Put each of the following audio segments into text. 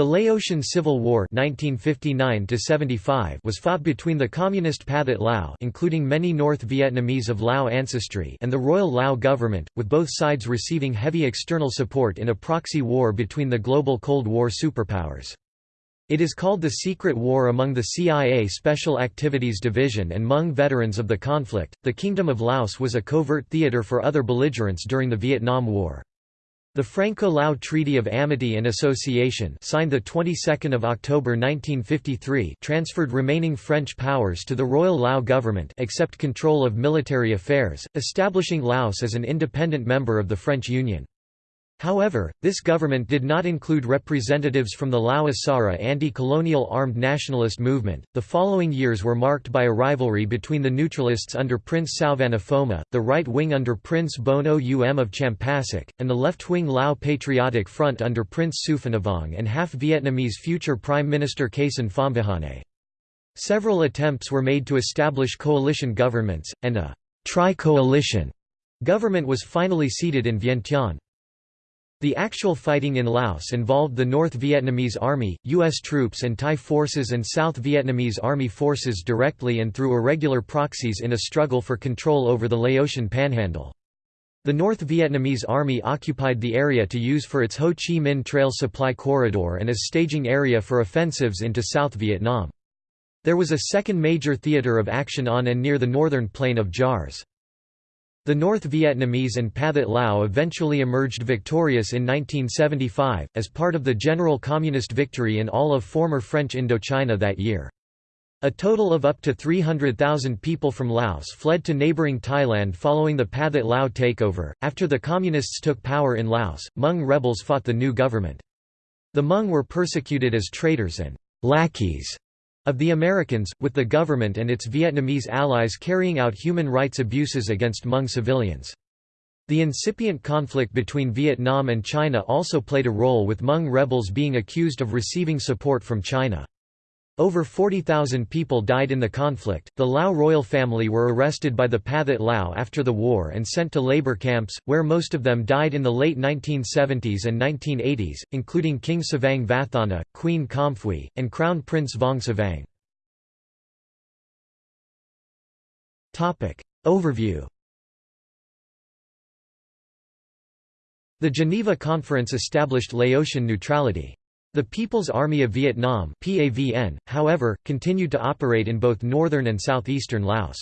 The Laotian Civil War 1959 was fought between the Communist Pathet Lao including many North Vietnamese of Lao ancestry and the Royal Lao government, with both sides receiving heavy external support in a proxy war between the global Cold War superpowers. It is called the Secret War among the CIA Special Activities Division and Hmong veterans of the conflict. The Kingdom of Laos was a covert theater for other belligerents during the Vietnam War. The Franco-Lao Treaty of Amity and Association signed the 22nd of October 1953 transferred remaining French powers to the Royal Lao government except control of military affairs, establishing Laos as an independent member of the French Union. However, this government did not include representatives from the Lao Issara anti-colonial armed nationalist movement. The following years were marked by a rivalry between the neutralists under Prince Souvanna Phouma, the right wing under Prince Bono Um of Champasak, and the left-wing Lao Patriotic Front under Prince Souphanouvong and half-Vietnamese future Prime Minister Kaysone Phomvihane. Several attempts were made to establish coalition governments, and a tri-coalition government was finally seated in Vientiane. The actual fighting in Laos involved the North Vietnamese Army, U.S. troops and Thai forces and South Vietnamese Army forces directly and through irregular proxies in a struggle for control over the Laotian panhandle. The North Vietnamese Army occupied the area to use for its Ho Chi Minh Trail supply corridor and as staging area for offensives into South Vietnam. There was a second major theatre of action on and near the northern plain of Jars. The North Vietnamese and Pathet Lao eventually emerged victorious in 1975, as part of the general communist victory in all of former French Indochina that year. A total of up to 300,000 people from Laos fled to neighboring Thailand following the Pathet Lao takeover. After the Communists took power in Laos, Hmong rebels fought the new government. The Hmong were persecuted as traitors and lackeys of the Americans, with the government and its Vietnamese allies carrying out human rights abuses against Hmong civilians. The incipient conflict between Vietnam and China also played a role with Hmong rebels being accused of receiving support from China. Over 40,000 people died in the conflict. The Lao royal family were arrested by the Pathet Lao after the war and sent to labor camps, where most of them died in the late 1970s and 1980s, including King Savang Vathana, Queen Khamphui, and Crown Prince Vong Savang. Overview The Geneva Conference established Laotian neutrality. The People's Army of Vietnam PAVN, however, continued to operate in both northern and southeastern Laos.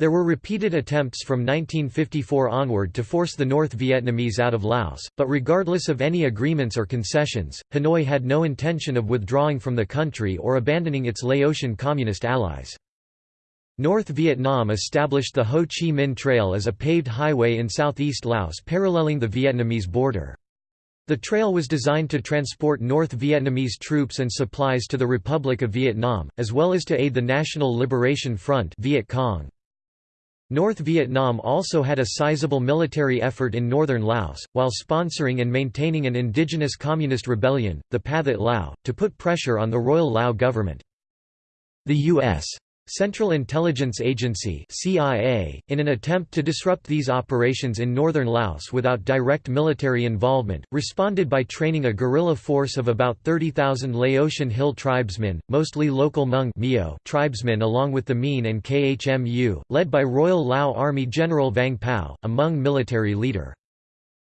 There were repeated attempts from 1954 onward to force the North Vietnamese out of Laos, but regardless of any agreements or concessions, Hanoi had no intention of withdrawing from the country or abandoning its Laotian communist allies. North Vietnam established the Ho Chi Minh Trail as a paved highway in southeast Laos paralleling the Vietnamese border. The trail was designed to transport North Vietnamese troops and supplies to the Republic of Vietnam, as well as to aid the National Liberation Front Viet Cong. North Vietnam also had a sizable military effort in northern Laos, while sponsoring and maintaining an indigenous communist rebellion, the Pathet Lao, to put pressure on the Royal Lao government. The U.S. Central Intelligence Agency CIA, in an attempt to disrupt these operations in northern Laos without direct military involvement, responded by training a guerrilla force of about 30,000 Laotian Hill tribesmen, mostly local Hmong tribesmen along with the Mien and KHMU, led by Royal Lao Army General Vang Pao, a Hmong military leader.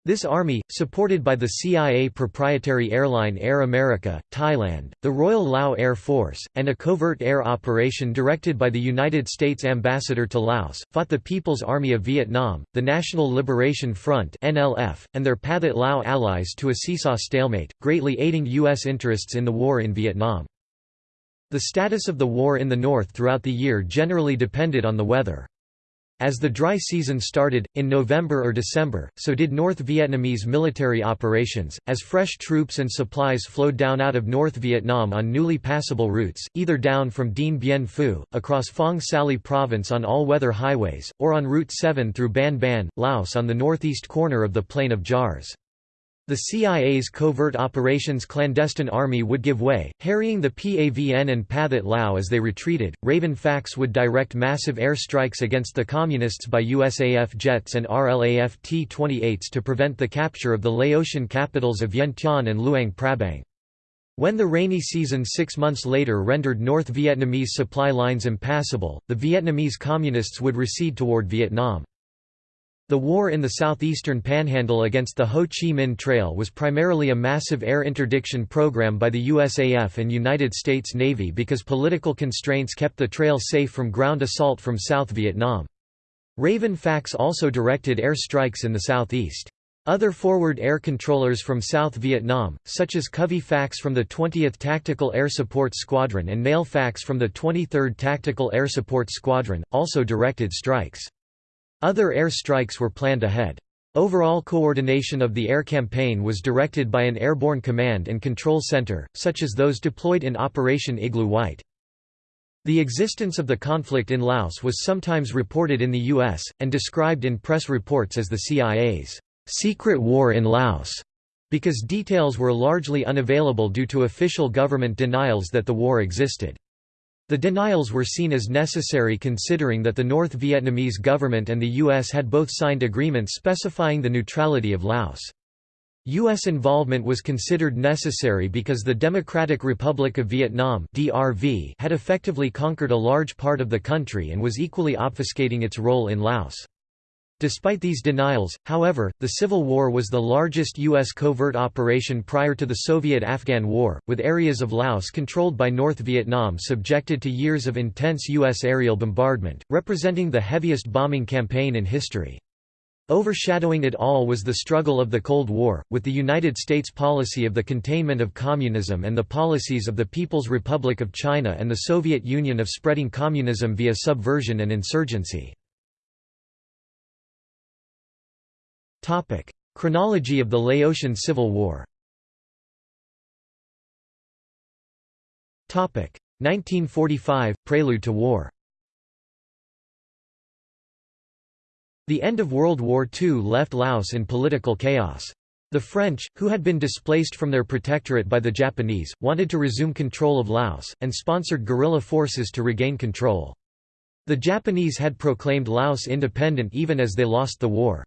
This army, supported by the CIA proprietary airline Air America, Thailand, the Royal Lao Air Force, and a covert air operation directed by the United States ambassador to Laos, fought the People's Army of Vietnam, the National Liberation Front (NLF), and their Pathet Lao allies to a seesaw stalemate, greatly aiding U.S. interests in the war in Vietnam. The status of the war in the north throughout the year generally depended on the weather. As the dry season started, in November or December, so did North Vietnamese military operations, as fresh troops and supplies flowed down out of North Vietnam on newly passable routes, either down from Dien Bien Phu, across Phong Sali province on all-weather highways, or on Route 7 through Ban Ban, Laos on the northeast corner of the Plain of Jars. The CIA's covert operations clandestine army would give way, harrying the PAVN and Pathet Lao as they retreated. Raven FACs would direct massive air strikes against the Communists by USAF jets and RLAF T-28s to prevent the capture of the Laotian capitals of Vientiane and Luang Prabang. When the rainy season six months later rendered North Vietnamese supply lines impassable, the Vietnamese Communists would recede toward Vietnam. The war in the southeastern panhandle against the Ho Chi Minh Trail was primarily a massive air interdiction program by the USAF and United States Navy because political constraints kept the trail safe from ground assault from South Vietnam. Raven FACs also directed air strikes in the southeast. Other forward air controllers from South Vietnam, such as Covey FACs from the 20th Tactical Air Support Squadron and Nail FACs from the 23rd Tactical Air Support Squadron, also directed strikes. Other air strikes were planned ahead. Overall coordination of the air campaign was directed by an airborne command and control center, such as those deployed in Operation Igloo White. The existence of the conflict in Laos was sometimes reported in the U.S., and described in press reports as the CIA's secret war in Laos, because details were largely unavailable due to official government denials that the war existed. The denials were seen as necessary considering that the North Vietnamese government and the U.S. had both signed agreements specifying the neutrality of Laos. U.S. involvement was considered necessary because the Democratic Republic of Vietnam had effectively conquered a large part of the country and was equally obfuscating its role in Laos. Despite these denials, however, the Civil War was the largest U.S. covert operation prior to the Soviet-Afghan War, with areas of Laos controlled by North Vietnam subjected to years of intense U.S. aerial bombardment, representing the heaviest bombing campaign in history. Overshadowing it all was the struggle of the Cold War, with the United States policy of the containment of communism and the policies of the People's Republic of China and the Soviet Union of spreading communism via subversion and insurgency. Topic: Chronology of the Laotian Civil War. Topic: 1945 Prelude to War. The end of World War II left Laos in political chaos. The French, who had been displaced from their protectorate by the Japanese, wanted to resume control of Laos, and sponsored guerrilla forces to regain control. The Japanese had proclaimed Laos independent even as they lost the war.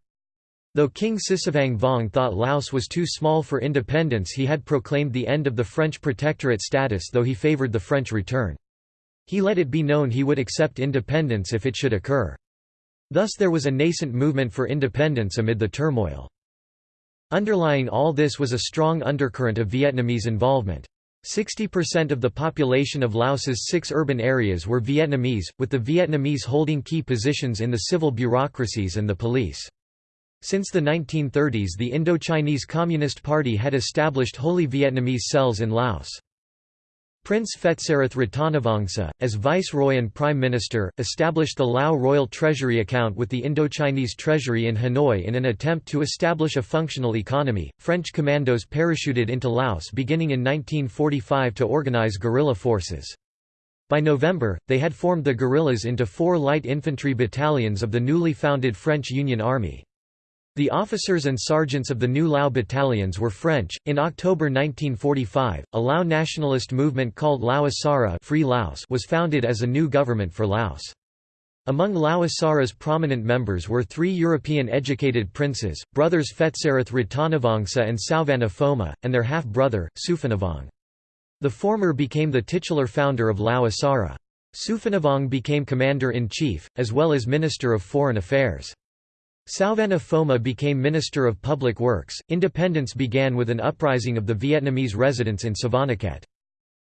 Though King Sisavang Vong thought Laos was too small for independence he had proclaimed the end of the French protectorate status though he favoured the French return. He let it be known he would accept independence if it should occur. Thus there was a nascent movement for independence amid the turmoil. Underlying all this was a strong undercurrent of Vietnamese involvement. 60% of the population of Laos's six urban areas were Vietnamese, with the Vietnamese holding key positions in the civil bureaucracies and the police. Since the 1930s the Indochinese Communist Party had established wholly Vietnamese cells in Laos. Prince Phetsarath Ratanavongsa, as Viceroy and Prime Minister, established the Lao Royal Treasury account with the Indochinese Treasury in Hanoi in an attempt to establish a functional economy. French commandos parachuted into Laos beginning in 1945 to organize guerrilla forces. By November, they had formed the guerrillas into four light infantry battalions of the newly founded French Union Army. The officers and sergeants of the new Lao battalions were French. In October 1945, a Lao nationalist movement called Lao Issara Free Laos was founded as a new government for Laos. Among Lao Issara's prominent members were three European educated princes, brothers Phetsarath Ratanavongsa and Souvanna Phouma, and their half-brother, Souphanouvong. The former became the titular founder of Lao Issara. Souphanouvong became commander-in-chief, as well as Minister of Foreign Affairs. Souvanna Phouma became Minister of Public Works. Independence began with an uprising of the Vietnamese residents in Savannakhet.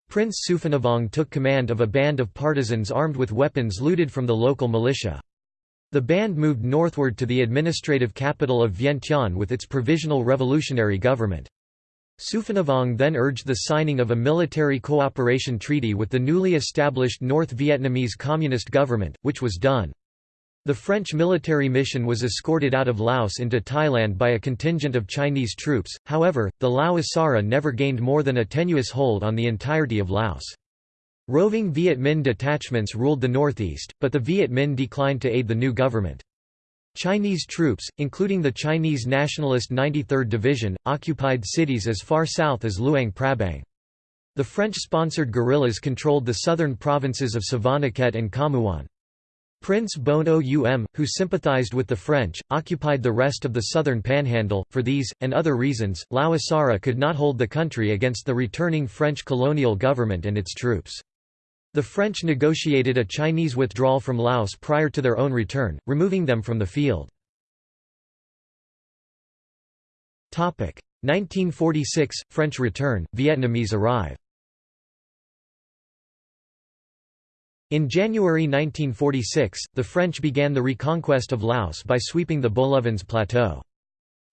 Prince Souphanouvong took command of a band of partisans armed with weapons looted from the local militia. The band moved northward to the administrative capital of Vientiane with its provisional revolutionary government. Souphanouvong then urged the signing of a military cooperation treaty with the newly established North Vietnamese Communist government, which was done. The French military mission was escorted out of Laos into Thailand by a contingent of Chinese troops, however, the Lao Issara never gained more than a tenuous hold on the entirety of Laos. Roving Viet Minh detachments ruled the northeast, but the Viet Minh declined to aid the new government. Chinese troops, including the Chinese nationalist 93rd Division, occupied cities as far south as Luang Prabang. The French-sponsored guerrillas controlled the southern provinces of Savannakhet and Khammouane. Prince Bon Oum, who sympathized with the French, occupied the rest of the southern panhandle. For these, and other reasons, Lao Issara could not hold the country against the returning French colonial government and its troops. The French negotiated a Chinese withdrawal from Laos prior to their own return, removing them from the field. 1946 – French return, Vietnamese arrive In January 1946, the French began the reconquest of Laos by sweeping the Bolaven Plateau.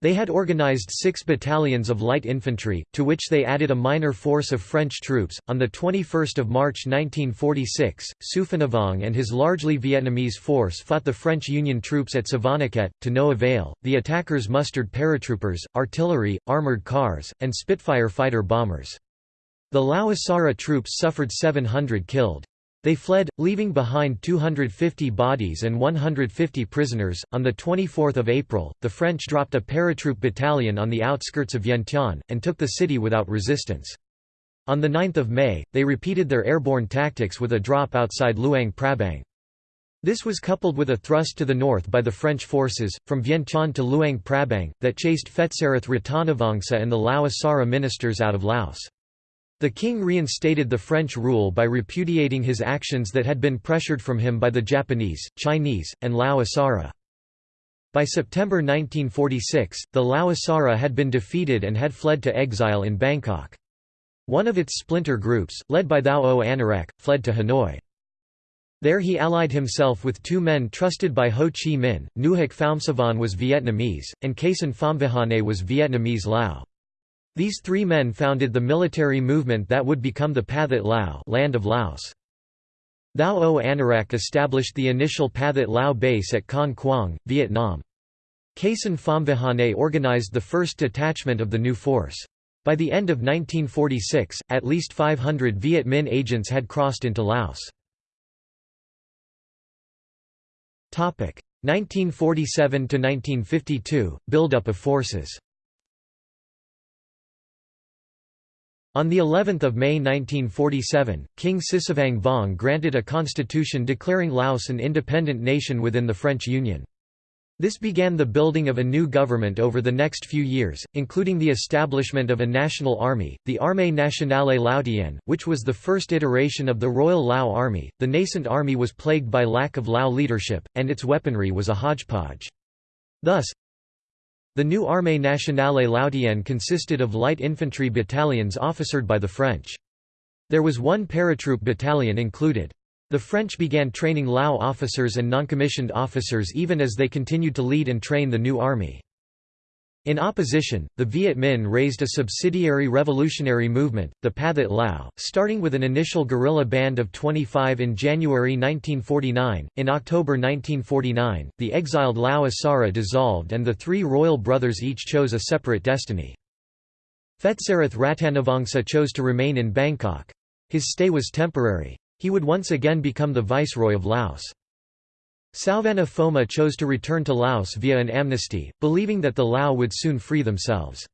They had organized six battalions of light infantry, to which they added a minor force of French troops. On 21 March 1946, Souphanouvong and his largely Vietnamese force fought the French Union troops at Savannakhet, to no avail. The attackers mustered paratroopers, artillery, armored cars, and Spitfire fighter bombers. The Issara troops suffered 700 killed. They fled, leaving behind 250 bodies and 150 prisoners. On the 24th of April, the French dropped a paratroop battalion on the outskirts of Vientiane and took the city without resistance. On 9 May, they repeated their airborne tactics with a drop outside Luang Prabang. This was coupled with a thrust to the north by the French forces, from Vientiane to Luang Prabang, that chased Phetsarath Ratanavongsa and the Lao Issara ministers out of Laos. The king reinstated the French rule by repudiating his actions that had been pressured from him by the Japanese, Chinese, and Lao Issara. By September 1946, the Lao Issara had been defeated and had fled to exile in Bangkok. One of its splinter groups, led by Thao O Anourack, fled to Hanoi. There he allied himself with two men trusted by Ho Chi Minh, Nouhak Phoumsavanh was Vietnamese, and Kaysone Phomvihane was Vietnamese Lao. These three men founded the military movement that would become the Pathet Lao land of Laos. Thao O Anourack established the initial Pathet Lao base at Con Quang, Vietnam. Kaysone Phomvihane organized the first detachment of the new force. By the end of 1946, at least 500 Viet Minh agents had crossed into Laos. 1947–1952, buildup of forces On the 11th of May 1947, King Sisavang Vong granted a constitution declaring Laos an independent nation within the French Union. This began the building of a new government over the next few years, including the establishment of a national army, the Armée Nationale Laotienne, which was the first iteration of the Royal Lao Army. The nascent army was plagued by lack of Lao leadership, and its weaponry was a hodgepodge. Thus, the new Armée nationale Laotienne consisted of light infantry battalions officered by the French. There was one paratroop battalion included. The French began training Lao officers and noncommissioned officers even as they continued to lead and train the new army. In opposition, the Viet Minh raised a subsidiary revolutionary movement, the Pathet Lao, starting with an initial guerrilla band of 25 in January 1949. In October 1949, the exiled Lao Issara dissolved and the three royal brothers each chose a separate destiny. Phetsarath Ratanavongsa chose to remain in Bangkok. His stay was temporary. He would once again become the viceroy of Laos. Souvanna Phouma chose to return to Laos via an amnesty, believing that the Lao would soon free themselves.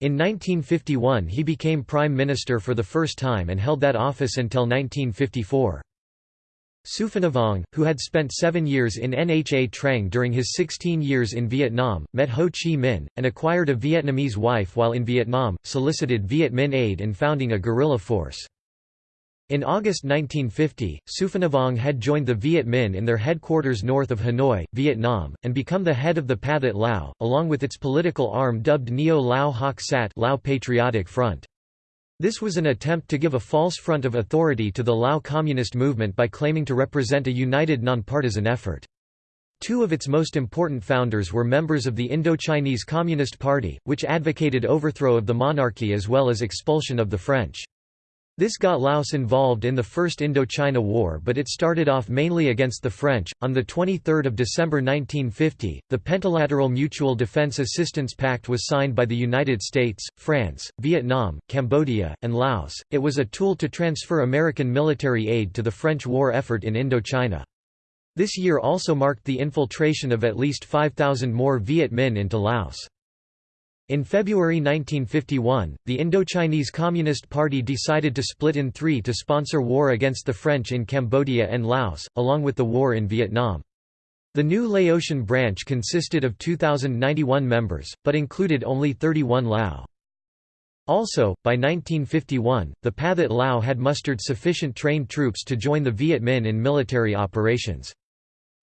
In 1951 he became prime minister for the first time and held that office until 1954. Souphanouvong, who had spent seven years in Nha Trang during his 16 years in Vietnam, met Ho Chi Minh, and acquired a Vietnamese wife while in Vietnam, solicited Viet Minh aid in founding a guerrilla force. In August 1950, Souphanouvong had joined the Viet Minh in their headquarters north of Hanoi, Vietnam, and become the head of the Pathet Lao, along with its political arm dubbed Neo Lao Hak Sat Lao Patriotic Front. This was an attempt to give a false front of authority to the Lao communist movement by claiming to represent a united nonpartisan effort. Two of its most important founders were members of the Indochinese Communist Party, which advocated overthrow of the monarchy as well as expulsion of the French. This got Laos involved in the First Indochina War, but it started off mainly against the French. On the 23rd of December 1950, the Pentalateral Mutual Defense Assistance Pact was signed by the United States, France, Vietnam, Cambodia, and Laos. It was a tool to transfer American military aid to the French war effort in Indochina. This year also marked the infiltration of at least 5,000 more Viet Minh into Laos. In February 1951, the Indochinese Communist Party decided to split in three to sponsor war against the French in Cambodia and Laos, along with the war in Vietnam. The new Laotian branch consisted of 2,091 members, but included only 31 Lao. Also, by 1951, the Pathet Lao had mustered sufficient trained troops to join the Viet Minh in military operations.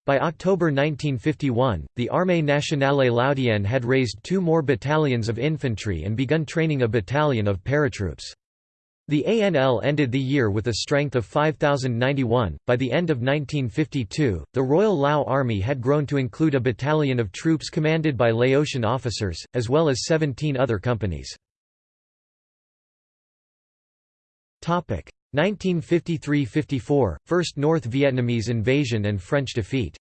By October 1951, the Armée nationale Laotienne had raised two more battalions of infantry and begun training a battalion of paratroops. The ANL ended the year with a strength of 5,091. By the end of 1952, the Royal Lao Army had grown to include a battalion of troops commanded by Laotian officers, as well as 17 other companies. 1953–54, First North Vietnamese invasion and French defeat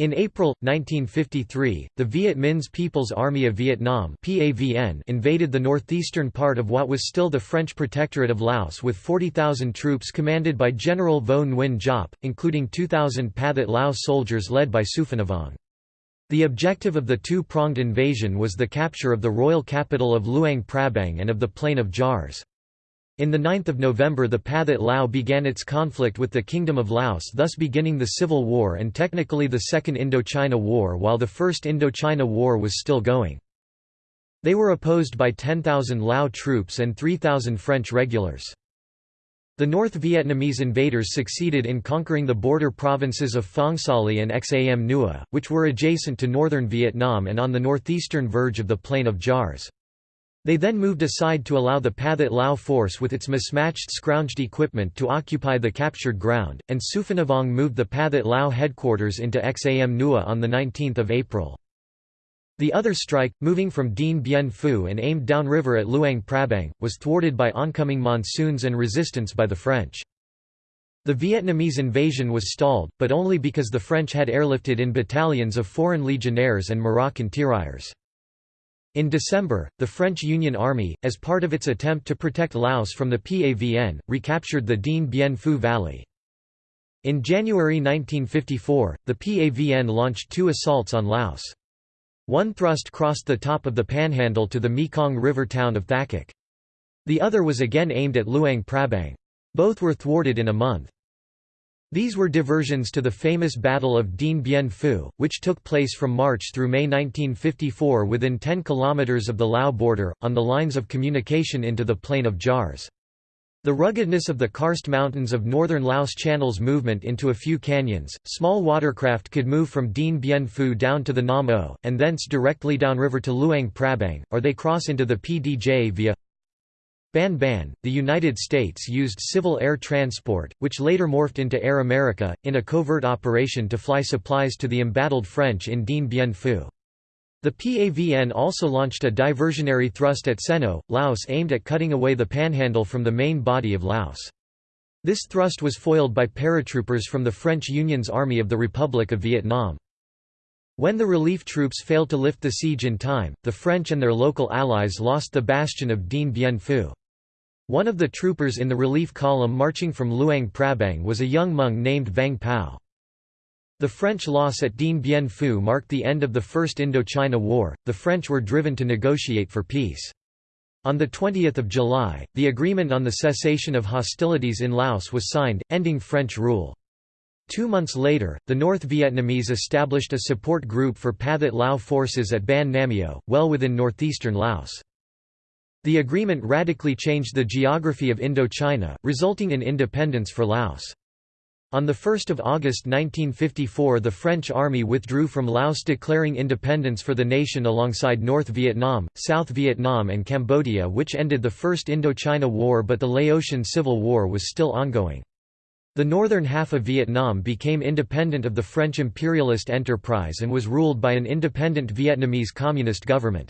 In April, 1953, the Viet Minh's People's Army of Vietnam invaded the northeastern part of what was still the French Protectorate of Laos with 40,000 troops commanded by General Vo Nguyen Giap, including 2,000 Pathet Lao soldiers led by Souphanouvong. The objective of the two-pronged invasion was the capture of the royal capital of Luang Prabang and of the Plain of Jars. In 9 November the Pathet Lao began its conflict with the Kingdom of Laos thus beginning the Civil War and technically the Second Indochina War while the First Indochina War was still going. They were opposed by 10,000 Lao troops and 3,000 French regulars. The North Vietnamese invaders succeeded in conquering the border provinces of Phong Saly and Xam Nua, which were adjacent to northern Vietnam and on the northeastern verge of the Plain of Jars. They then moved aside to allow the Pathet Lao force with its mismatched scrounged equipment to occupy the captured ground, and Souphanouvong moved the Pathet Lao headquarters into Xam Nua on 19 April. The other strike, moving from Dien Bien Phu and aimed downriver at Luang Prabang, was thwarted by oncoming monsoons and resistance by the French. The Vietnamese invasion was stalled, but only because the French had airlifted in battalions of foreign legionnaires and Moroccan tirailleurs. In December, the French Union Army, as part of its attempt to protect Laos from the PAVN, recaptured the Dien Bien Phu Valley. In January 1954, the PAVN launched two assaults on Laos. One thrust crossed the top of the panhandle to the Mekong River town of Thakhek. The other was again aimed at Luang Prabang. Both were thwarted in a month. These were diversions to the famous Battle of Dien Bien Phu, which took place from March through May 1954 within 10 kilometers of the Lao border, on the lines of communication into the Plain of Jars. The ruggedness of the karst mountains of northern Laos channels movement into a few canyons. Small watercraft could move from Dien Bien Phu down to the Nam Ou, and thence directly downriver to Luang Prabang, or they cross into the PDJ via Ban Ban. The United States used civil air transport, which later morphed into Air America, in a covert operation to fly supplies to the embattled French in Dien Bien Phu. The PAVN also launched a diversionary thrust at Seno, Laos aimed at cutting away the panhandle from the main body of Laos. This thrust was foiled by paratroopers from the French Union's Army of the Republic of Vietnam. When the relief troops failed to lift the siege in time, the French and their local allies lost the bastion of Dien Bien Phu. One of the troopers in the relief column marching from Luang Prabang was a young monk named Vang Pao. The French loss at Dien Bien Phu marked the end of the First Indochina War, the French were driven to negotiate for peace. On 20 July, the agreement on the cessation of hostilities in Laos was signed, ending French rule. Two months later, the North Vietnamese established a support group for Pathet Lao forces at Ban Namio, well within northeastern Laos. The agreement radically changed the geography of Indochina, resulting in independence for Laos. On 1 August 1954 the French army withdrew from Laos declaring independence for the nation alongside North Vietnam, South Vietnam and Cambodia which ended the First Indochina War but the Laotian Civil War was still ongoing. The northern half of Vietnam became independent of the French imperialist enterprise and was ruled by an independent Vietnamese communist government.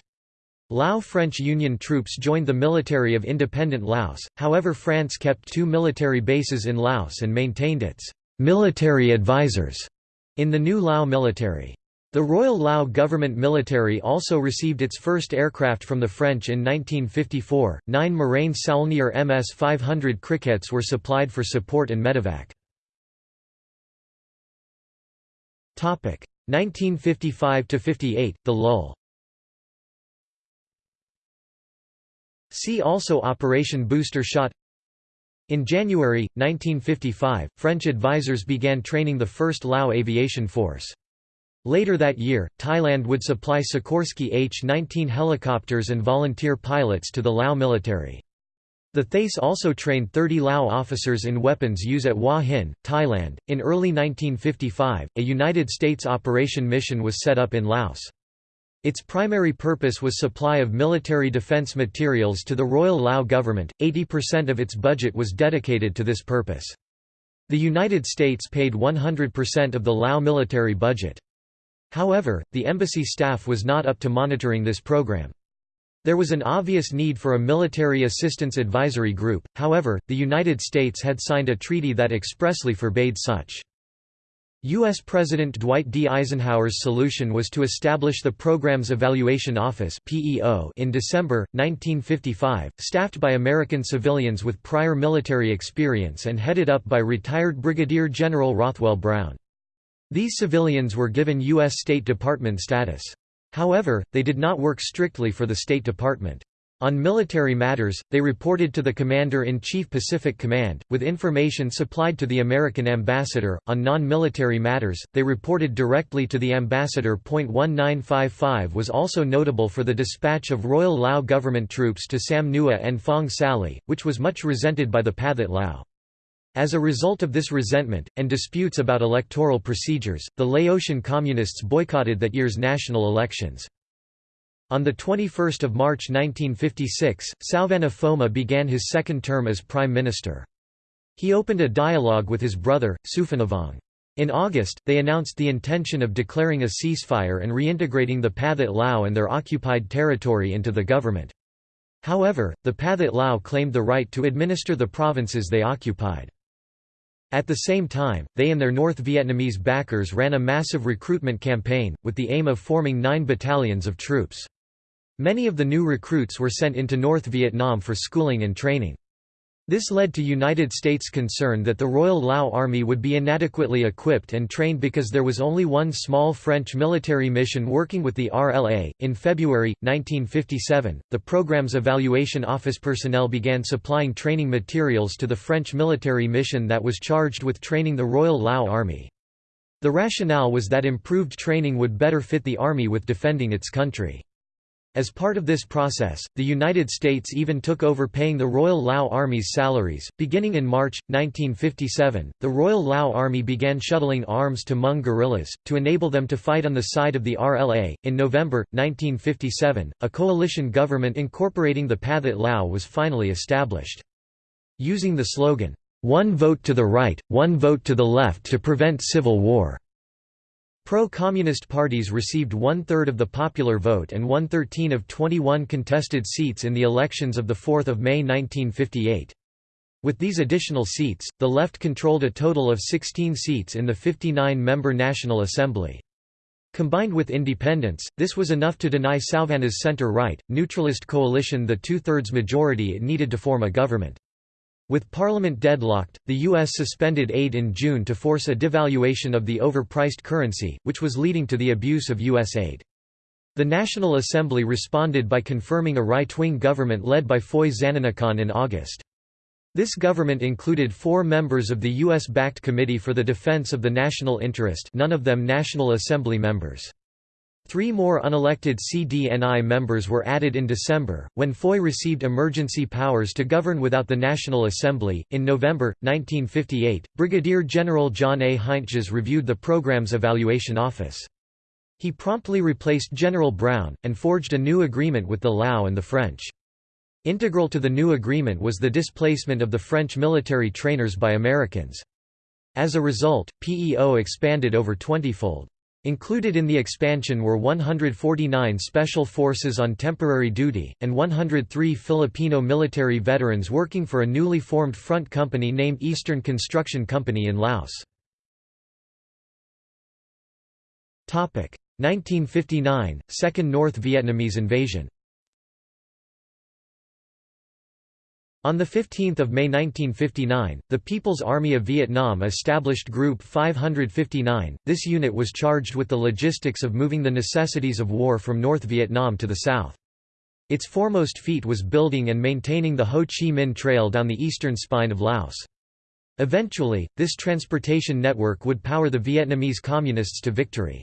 Lao-French Union troops joined the military of independent Laos, however France kept two military bases in Laos and maintained its «military advisors» in the new Lao military. The Royal Lao Government Military also received its first aircraft from the French in 1954. Nine Morane Saulnier MS 500 crickets were supplied for support and medevac. 1955–58, the lull See also Operation Booster Shot In January, 1955, French advisors began training the 1st Lao Aviation Force. Later that year, Thailand would supply Sikorsky H-19 helicopters and volunteer pilots to the Lao military. The Thais also trained 30 Lao officers in weapons use at Hua Hin, Thailand. In early 1955, a United States operation mission was set up in Laos. Its primary purpose was supply of military defense materials to the Royal Lao government, 80% of its budget was dedicated to this purpose. The United States paid 100% of the Lao military budget. However, the embassy staff was not up to monitoring this program. There was an obvious need for a military assistance advisory group, however, the United States had signed a treaty that expressly forbade such. U.S. President Dwight D. Eisenhower's solution was to establish the Program's Evaluation Office in December, 1955, staffed by American civilians with prior military experience and headed up by retired Brigadier General Rothwell Brown. These civilians were given U.S. State Department status. However, they did not work strictly for the State Department. On military matters, they reported to the Commander-in-Chief Pacific Command, with information supplied to the American ambassador. On non-military matters, they reported directly to the ambassador. 1955 was also notable for the dispatch of Royal Lao government troops to Sam Nua and Phong Sali, which was much resented by the Pathet Lao. As a result of this resentment, and disputes about electoral procedures, the Laotian Communists boycotted that year's national elections. On 21 March 1956, Souvanna Phouma began his second term as Prime Minister. He opened a dialogue with his brother, Souphanouvong. In August, they announced the intention of declaring a ceasefire and reintegrating the Pathet Lao and their occupied territory into the government. However, the Pathet Lao claimed the right to administer the provinces they occupied. At the same time, they and their North Vietnamese backers ran a massive recruitment campaign, with the aim of forming nine battalions of troops. Many of the new recruits were sent into North Vietnam for schooling and training. This led to United States concern that the Royal Lao Army would be inadequately equipped and trained because there was only one small French military mission working with the RLA. In February 1957, the program's evaluation office personnel began supplying training materials to the French military mission that was charged with training the Royal Lao Army. The rationale was that improved training would better fit the army with defending its country. As part of this process, the United States even took over paying the Royal Lao Army's salaries. Beginning in March 1957, the Royal Lao Army began shuttling arms to Hmong guerrillas to enable them to fight on the side of the RLA. In November 1957, a coalition government incorporating the Pathet Lao was finally established. Using the slogan, "One vote to the right, one vote to the left to prevent civil war." Pro-communist parties received one-third of the popular vote and one-thirteen of 21 contested seats in the elections of 4 May 1958. With these additional seats, the left controlled a total of 16 seats in the 59-member National Assembly. Combined with independents, this was enough to deny Souvanna's center-right, neutralist coalition the two-thirds majority it needed to form a government. With Parliament deadlocked, the U.S. suspended aid in June to force a devaluation of the overpriced currency, which was leading to the abuse of U.S. aid. The National Assembly responded by confirming a right-wing government led by Phoui Sananikone in August. This government included four members of the U.S.-backed Committee for the Defense of the National Interest none of them National Assembly members. Three more unelected CDNI members were added in December, when Phoui received emergency powers to govern without the National Assembly. In November, 1958, Brigadier General John A. Heintges reviewed the program's evaluation office. He promptly replaced General Brown, and forged a new agreement with the Lao and the French. Integral to the new agreement was the displacement of the French military trainers by Americans. As a result, PEO expanded over twentyfold. Included in the expansion were 149 Special Forces on temporary duty, and 103 Filipino military veterans working for a newly formed front company named Eastern Construction Company in Laos. 1959 – Second North Vietnamese invasion On 15 May 1959, the People's Army of Vietnam established Group 559. This unit was charged with the logistics of moving the necessities of war from North Vietnam to the south. Its foremost feat was building and maintaining the Ho Chi Minh Trail down the eastern spine of Laos. Eventually, this transportation network would power the Vietnamese Communists to victory.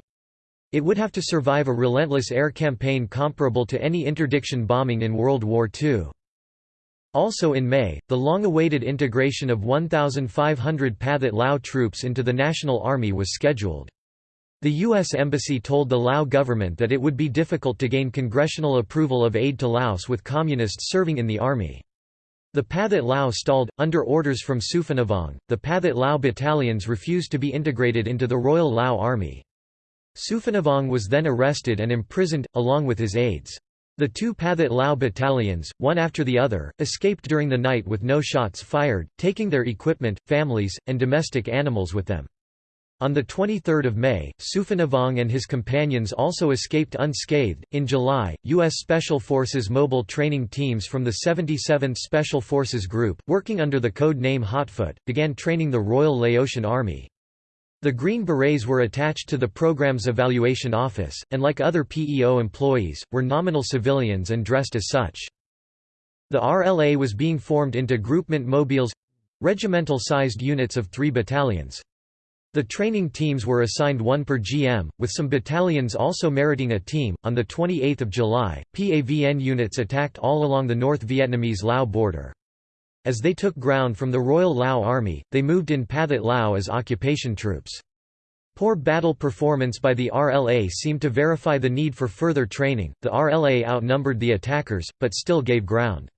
It would have to survive a relentless air campaign comparable to any interdiction bombing in World War II. Also in May, the long-awaited integration of 1,500 Pathet Lao troops into the National Army was scheduled. The U.S. Embassy told the Lao government that it would be difficult to gain congressional approval of aid to Laos with communists serving in the army. The Pathet Lao stalled. Under orders from Souphanouvong, the Pathet Lao battalions refused to be integrated into the Royal Lao Army. Souphanouvong was then arrested and imprisoned, along with his aides. The two Pathet Lao battalions, one after the other, escaped during the night with no shots fired, taking their equipment, families, and domestic animals with them. On 23 May, Souphanouvong and his companions also escaped unscathed. In July, U.S. Special Forces mobile training teams from the 77th Special Forces Group, working under the code name Hotfoot, began training the Royal Laotian Army. The Green Berets were attached to the program's evaluation office, and like other PEO employees, were nominal civilians and dressed as such. The RLA was being formed into groupement mobiles—regimental-sized units of three battalions. The training teams were assigned one per GM, with some battalions also meriting a team. On the 28th of July, PAVN units attacked all along the North Vietnamese Lao border. As they took ground from the Royal Lao Army, they moved in Pathet Lao as occupation troops. Poor battle performance by the RLA seemed to verify the need for further training. The RLA outnumbered the attackers, but still gave ground.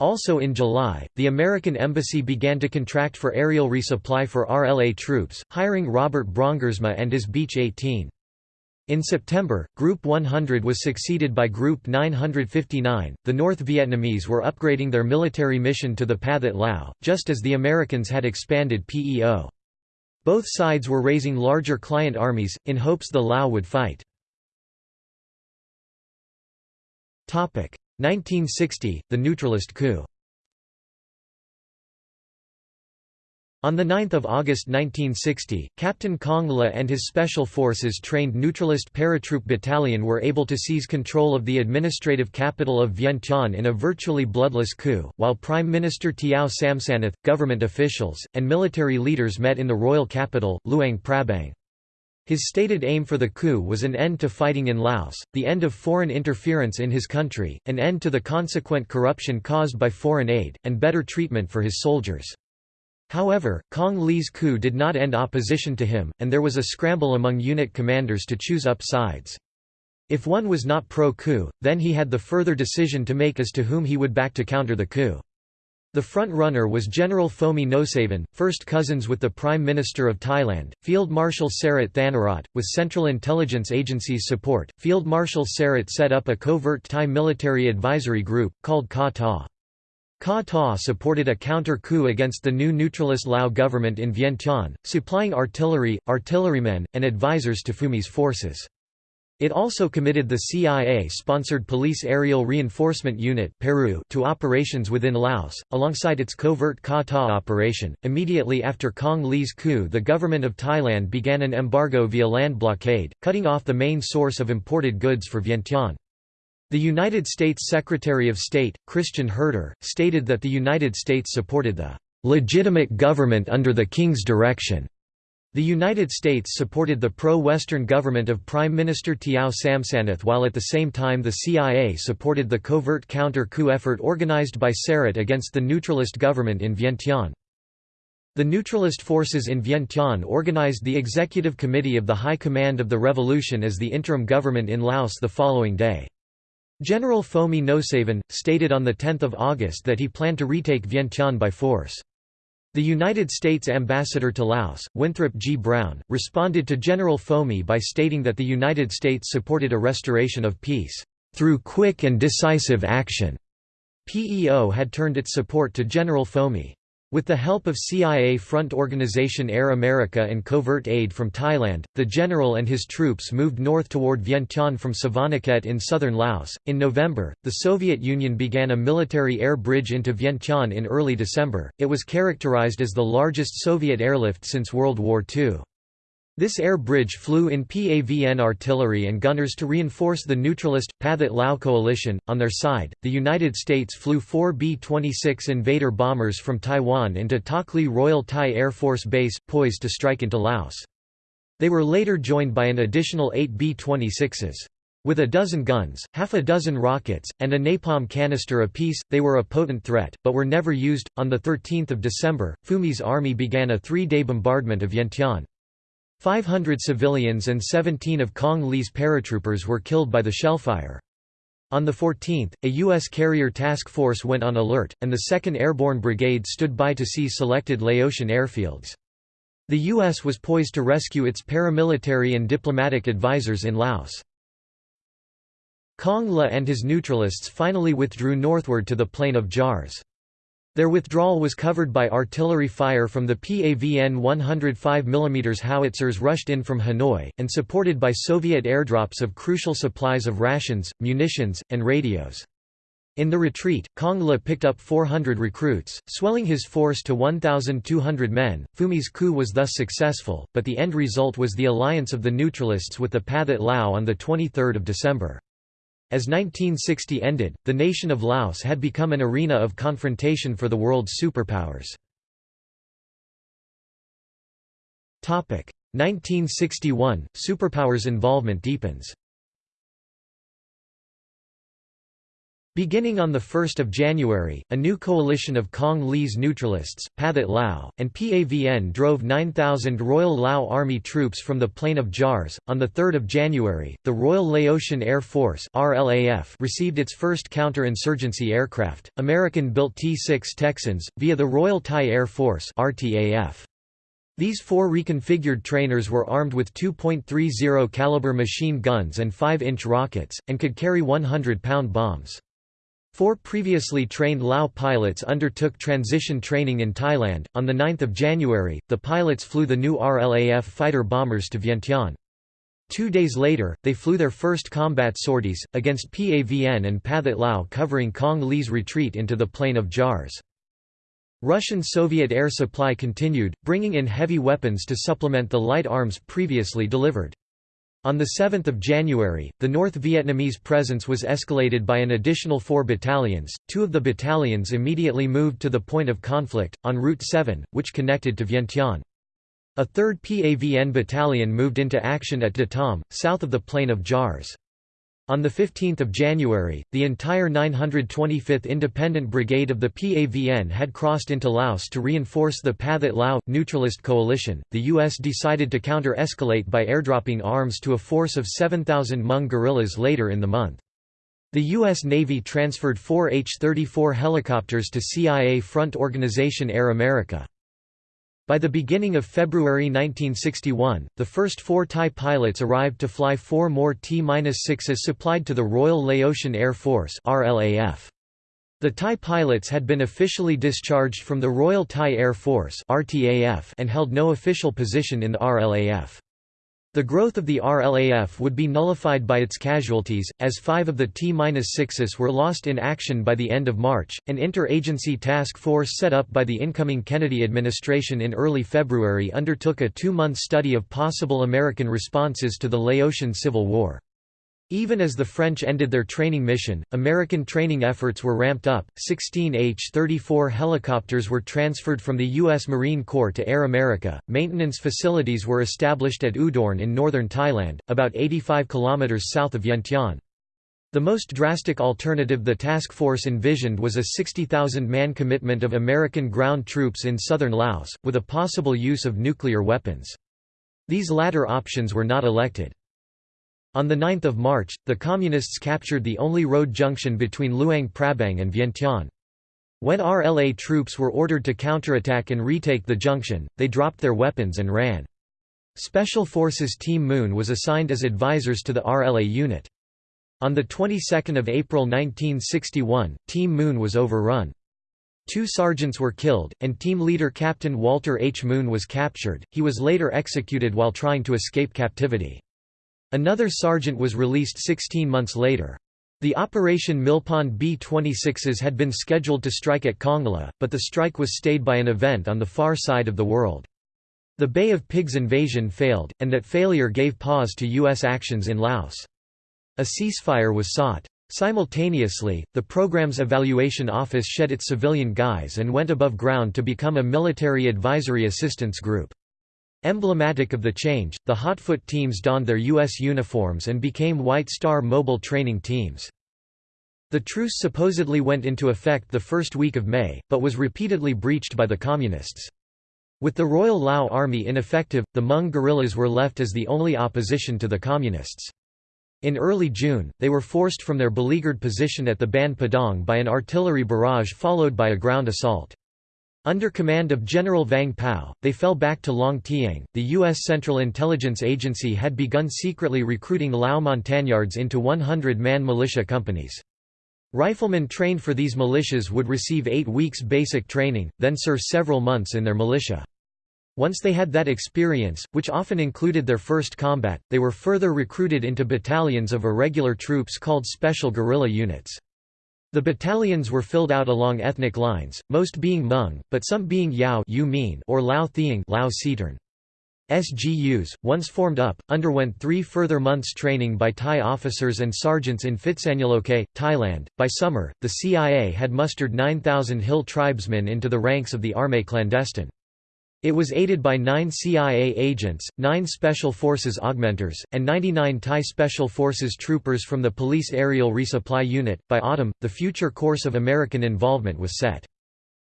Also in July, the American Embassy began to contract for aerial resupply for RLA troops, hiring Robert Brongersma and his Beech 18. In September, Group 100 was succeeded by Group 959. The North Vietnamese were upgrading their military mission to the Pathet Lao, just as the Americans had expanded PEO. Both sides were raising larger client armies, in hopes the Lao would fight. 1960, the neutralist coup On 9 August 1960, Captain Kong Le and his special forces trained neutralist paratroop battalion were able to seize control of the administrative capital of Vientiane in a virtually bloodless coup, while Prime Minister Tiao Somsanith, government officials, and military leaders met in the royal capital, Luang Prabang. His stated aim for the coup was an end to fighting in Laos, the end of foreign interference in his country, an end to the consequent corruption caused by foreign aid, and better treatment for his soldiers. However, Kong Le's coup did not end opposition to him, and there was a scramble among unit commanders to choose up sides. If one was not pro-coup, then he had the further decision to make as to whom he would back to counter the coup. The front-runner was General Phoumi Nosavan, first cousins with the Prime Minister of Thailand, Field Marshal Sarit Thanarat. With Central Intelligence Agency's support, Field Marshal Sarit set up a covert Thai military advisory group, called Kaw Taw. Ka supported a counter-coup against the new neutralist Lao government in Vientiane, supplying artillery, artillerymen, and advisors to Phoumi's forces. It also committed the CIA-sponsored Police Aerial Reinforcement Unit PARU to operations within Laos, alongside its covert Ka operation. Immediately after Kong Le's coup the government of Thailand began an embargo via land blockade, cutting off the main source of imported goods for Vientiane. The United States Secretary of State, Christian Herter, stated that the United States supported the "...legitimate government under the King's direction." The United States supported the pro-Western government of Prime Minister Tiao Somsanith while at the same time the CIA supported the covert counter-coup effort organized by Sarit against the neutralist government in Vientiane. The neutralist forces in Vientiane organized the Executive Committee of the High Command of the Revolution as the interim government in Laos the following day. General Phoumi Nosavan, stated on 10 August that he planned to retake Vientiane by force. The United States ambassador to Laos, Winthrop G. Brown, responded to General Phoumi by stating that the United States supported a restoration of peace, "...through quick and decisive action." PEO had turned its support to General Phoumi. With the help of CIA Front Organization Air America and covert aid from Thailand, the general and his troops moved north toward Vientiane from Savannakhet in southern Laos. In November, the Soviet Union began a military air bridge into Vientiane in early December. It was characterized as the largest Soviet airlift since World War II. This air bridge flew in PAVN artillery and gunners to reinforce the neutralist, Pathet Lao coalition. On their side, the United States flew four B-26 Invader bombers from Taiwan into Takhli Royal Thai Air Force Base, poised to strike into Laos. They were later joined by an additional eight B-26s. With a dozen guns, half a dozen rockets, and a napalm canister apiece, they were a potent threat, but were never used. On 13 December, Phoumi's army began a three-day bombardment of Vientiane. 500 civilians and 17 of Kong Le's paratroopers were killed by the shellfire. On the 14th, a U.S. carrier task force went on alert, and the 2nd Airborne Brigade stood by to see selected Laotian airfields. The U.S. was poised to rescue its paramilitary and diplomatic advisors in Laos. Kong Le and his neutralists finally withdrew northward to the plain of Jars. Their withdrawal was covered by artillery fire from the PAVN 105 mm howitzers rushed in from Hanoi, and supported by Soviet airdrops of crucial supplies of rations, munitions, and radios. In the retreat, Kong Le picked up 400 recruits, swelling his force to 1,200 men. Phoumi's coup was thus successful, but the end result was the alliance of the neutralists with the Pathet Lao on 23 December. As 1960 ended, the nation of Laos had become an arena of confrontation for the world's superpowers. 1961 – Superpowers involvement deepens Beginning on 1 January, a new coalition of Kong Le's neutralists, Pathet Lao, and PAVN drove 9,000 Royal Lao Army troops from the plain of Jars. On 3 January, the Royal Laotian Air Force RLAF received its first counter-insurgency aircraft, American-built T-6 Texans, via the Royal Thai Air Force RTAF. These four reconfigured trainers were armed with 2.30 caliber machine guns and 5-inch rockets, and could carry 100-pound bombs. Four previously trained Lao pilots undertook transition training in Thailand. On 9 January, the pilots flew the new RLAF fighter bombers to Vientiane. Two days later, they flew their first combat sorties, against PAVN and Pathet Lao covering Kong Le's retreat into the plain of Jars. Russian-Soviet air supply continued, bringing in heavy weapons to supplement the light arms previously delivered. On 7 January, the North Vietnamese presence was escalated by an additional four battalions, two of the battalions immediately moved to the point of conflict, on Route 7, which connected to Vientiane. A third PAVN battalion moved into action at Da Tam, south of the plain of Jars. On 15 January, the entire 925th Independent Brigade of the PAVN had crossed into Laos to reinforce the Pathet Lao, neutralist coalition. The U.S. decided to counter escalate by airdropping arms to a force of 7,000 Hmong guerrillas later in the month. The U.S. Navy transferred four H-34 helicopters to CIA front organization Air America. By the beginning of February 1961, the first four Thai pilots arrived to fly four more T-6s supplied to the Royal Laotian Air Force RLAF. The Thai pilots had been officially discharged from the Royal Thai Air Force RTAF and held no official position in the RLAF. The growth of the RLAF would be nullified by its casualties, as five of the T-6s were lost in action by the end of March. An interagency task force set up by the incoming Kennedy administration in early February undertook a two-month study of possible American responses to the Laotian Civil War. Even as the French ended their training mission, American training efforts were ramped up. 16 H-34 helicopters were transferred from the U.S. Marine Corps to Air America. Maintenance facilities were established at Udorn in northern Thailand, about 85 kilometers south of Vientiane. The most drastic alternative the task force envisioned was a 60,000-man commitment of American ground troops in southern Laos, with a possible use of nuclear weapons. These latter options were not elected. On 9 March, the Communists captured the only road junction between Luang Prabang and Vientiane. When RLA troops were ordered to counterattack and retake the junction, they dropped their weapons and ran. Special Forces Team Moon was assigned as advisors to the RLA unit. On the 22nd of April 1961, Team Moon was overrun. Two sergeants were killed, and team leader Captain Walter H. Moon was captured. He was later executed while trying to escape captivity. Another sergeant was released 16 months later. The Operation Millpond B-26s had been scheduled to strike at Kong Le, but the strike was stayed by an event on the far side of the world. The Bay of Pigs invasion failed, and that failure gave pause to U.S. actions in Laos. A ceasefire was sought. Simultaneously, the program's evaluation office shed its civilian guise and went above ground to become a military advisory assistance group. Emblematic of the change, the Hotfoot teams donned their U.S. uniforms and became White Star Mobile Training Teams. The truce supposedly went into effect the first week of May, but was repeatedly breached by the Communists. With the Royal Lao Army ineffective, the Hmong guerrillas were left as the only opposition to the Communists. In early June, they were forced from their beleaguered position at the Ban Pa Dong by an artillery barrage followed by a ground assault. Under command of General Vang Pao, they fell back to Long Tieng. The U.S. Central Intelligence Agency had begun secretly recruiting Lao Montagnards into 100 man militia companies. Riflemen trained for these militias would receive eight weeks basic training, then serve several months in their militia. Once they had that experience, which often included their first combat, they were further recruited into battalions of irregular troops called special guerrilla units. The battalions were filled out along ethnic lines, most being Hmong, but some being Yao or Lao Thieng Lao SGUs, once formed up, underwent three further months training by Thai officers and sergeants in Phitsanulok, Thailand. By summer, the CIA had mustered 9,000 Hill tribesmen into the ranks of the Armée clandestine. It was aided by nine CIA agents, nine Special Forces augmenters, and 99 Thai Special Forces troopers from the Police Aerial Resupply Unit. By autumn, the future course of American involvement was set.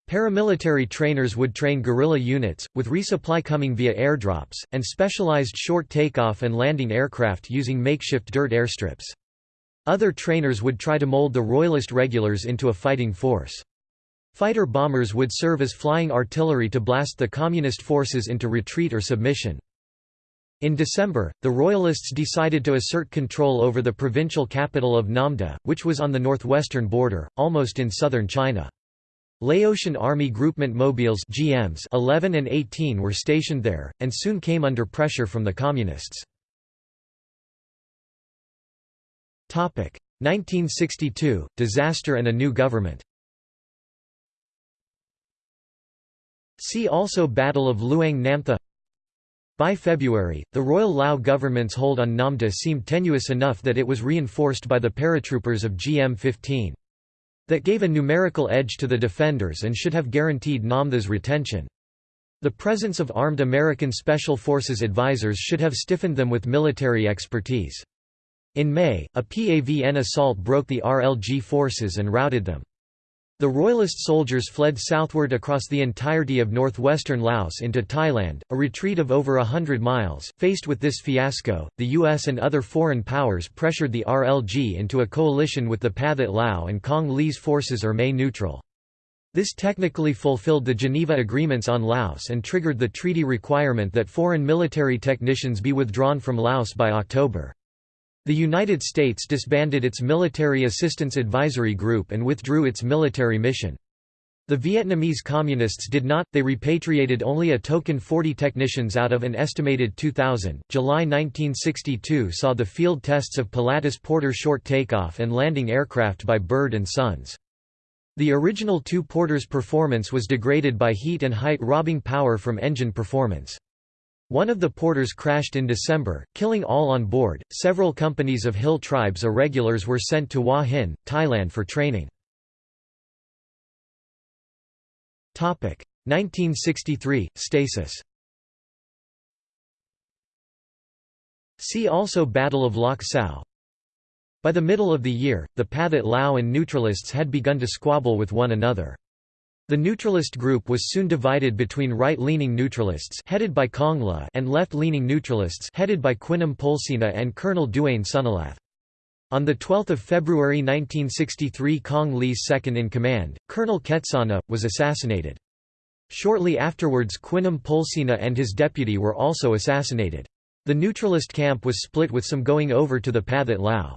Paramilitary trainers would train guerrilla units, with resupply coming via airdrops, and specialized short takeoff and landing aircraft using makeshift dirt airstrips. Other trainers would try to mold the Royalist regulars into a fighting force. Fighter bombers would serve as flying artillery to blast the Communist forces into retreat or submission. In December, the Royalists decided to assert control over the provincial capital of Nam Tha, which was on the northwestern border, almost in southern China. Laotian Army Groupement Mobiles GMs 11 and 18 were stationed there, and soon came under pressure from the Communists. 1962, disaster and a new government See also Battle of Luang Namtha By February, the Royal Lao government's hold on Nam Tha seemed tenuous enough that it was reinforced by the paratroopers of GM-15. That gave a numerical edge to the defenders and should have guaranteed Nam Tha's retention. The presence of armed American Special Forces advisors should have stiffened them with military expertise. In May, a PAVN assault broke the RLG forces and routed them. The Royalist soldiers fled southward across the entirety of northwestern Laos into Thailand, a retreat of over a hundred miles. Faced with this fiasco, the US and other foreign powers pressured the RLG into a coalition with the Pathet Lao and Kong Le's forces remain neutral. This technically fulfilled the Geneva Agreements on Laos and triggered the treaty requirement that foreign military technicians be withdrawn from Laos by October. The United States disbanded its Military Assistance Advisory Group and withdrew its military mission. The Vietnamese Communists did not, they repatriated only a token 40 technicians out of an estimated 2,000. July 1962 saw the field tests of Pilatus Porter short takeoff and landing aircraft by Bird and Sons. The original two Porters' performance was degraded by heat and height robbing power from engine performance. One of the porters crashed in December, killing all on board. Several companies of hill tribes irregulars were sent to Hua Hin, Thailand for training. Topic 1963 stasis. See also Battle of Lak Sao. By the middle of the year, the Pathet Lao and neutralists had begun to squabble with one another. The neutralist group was soon divided between right-leaning neutralists headed by Kong Le and left-leaning neutralists headed by Quinim Pholsena and Colonel Deuane Sunnalath. On 12 February 1963 Kong Le's second-in-command, Colonel Ketsana, was assassinated. Shortly afterwards Quinim Pholsena and his deputy were also assassinated. The neutralist camp was split with some going over to the Pathet Lao.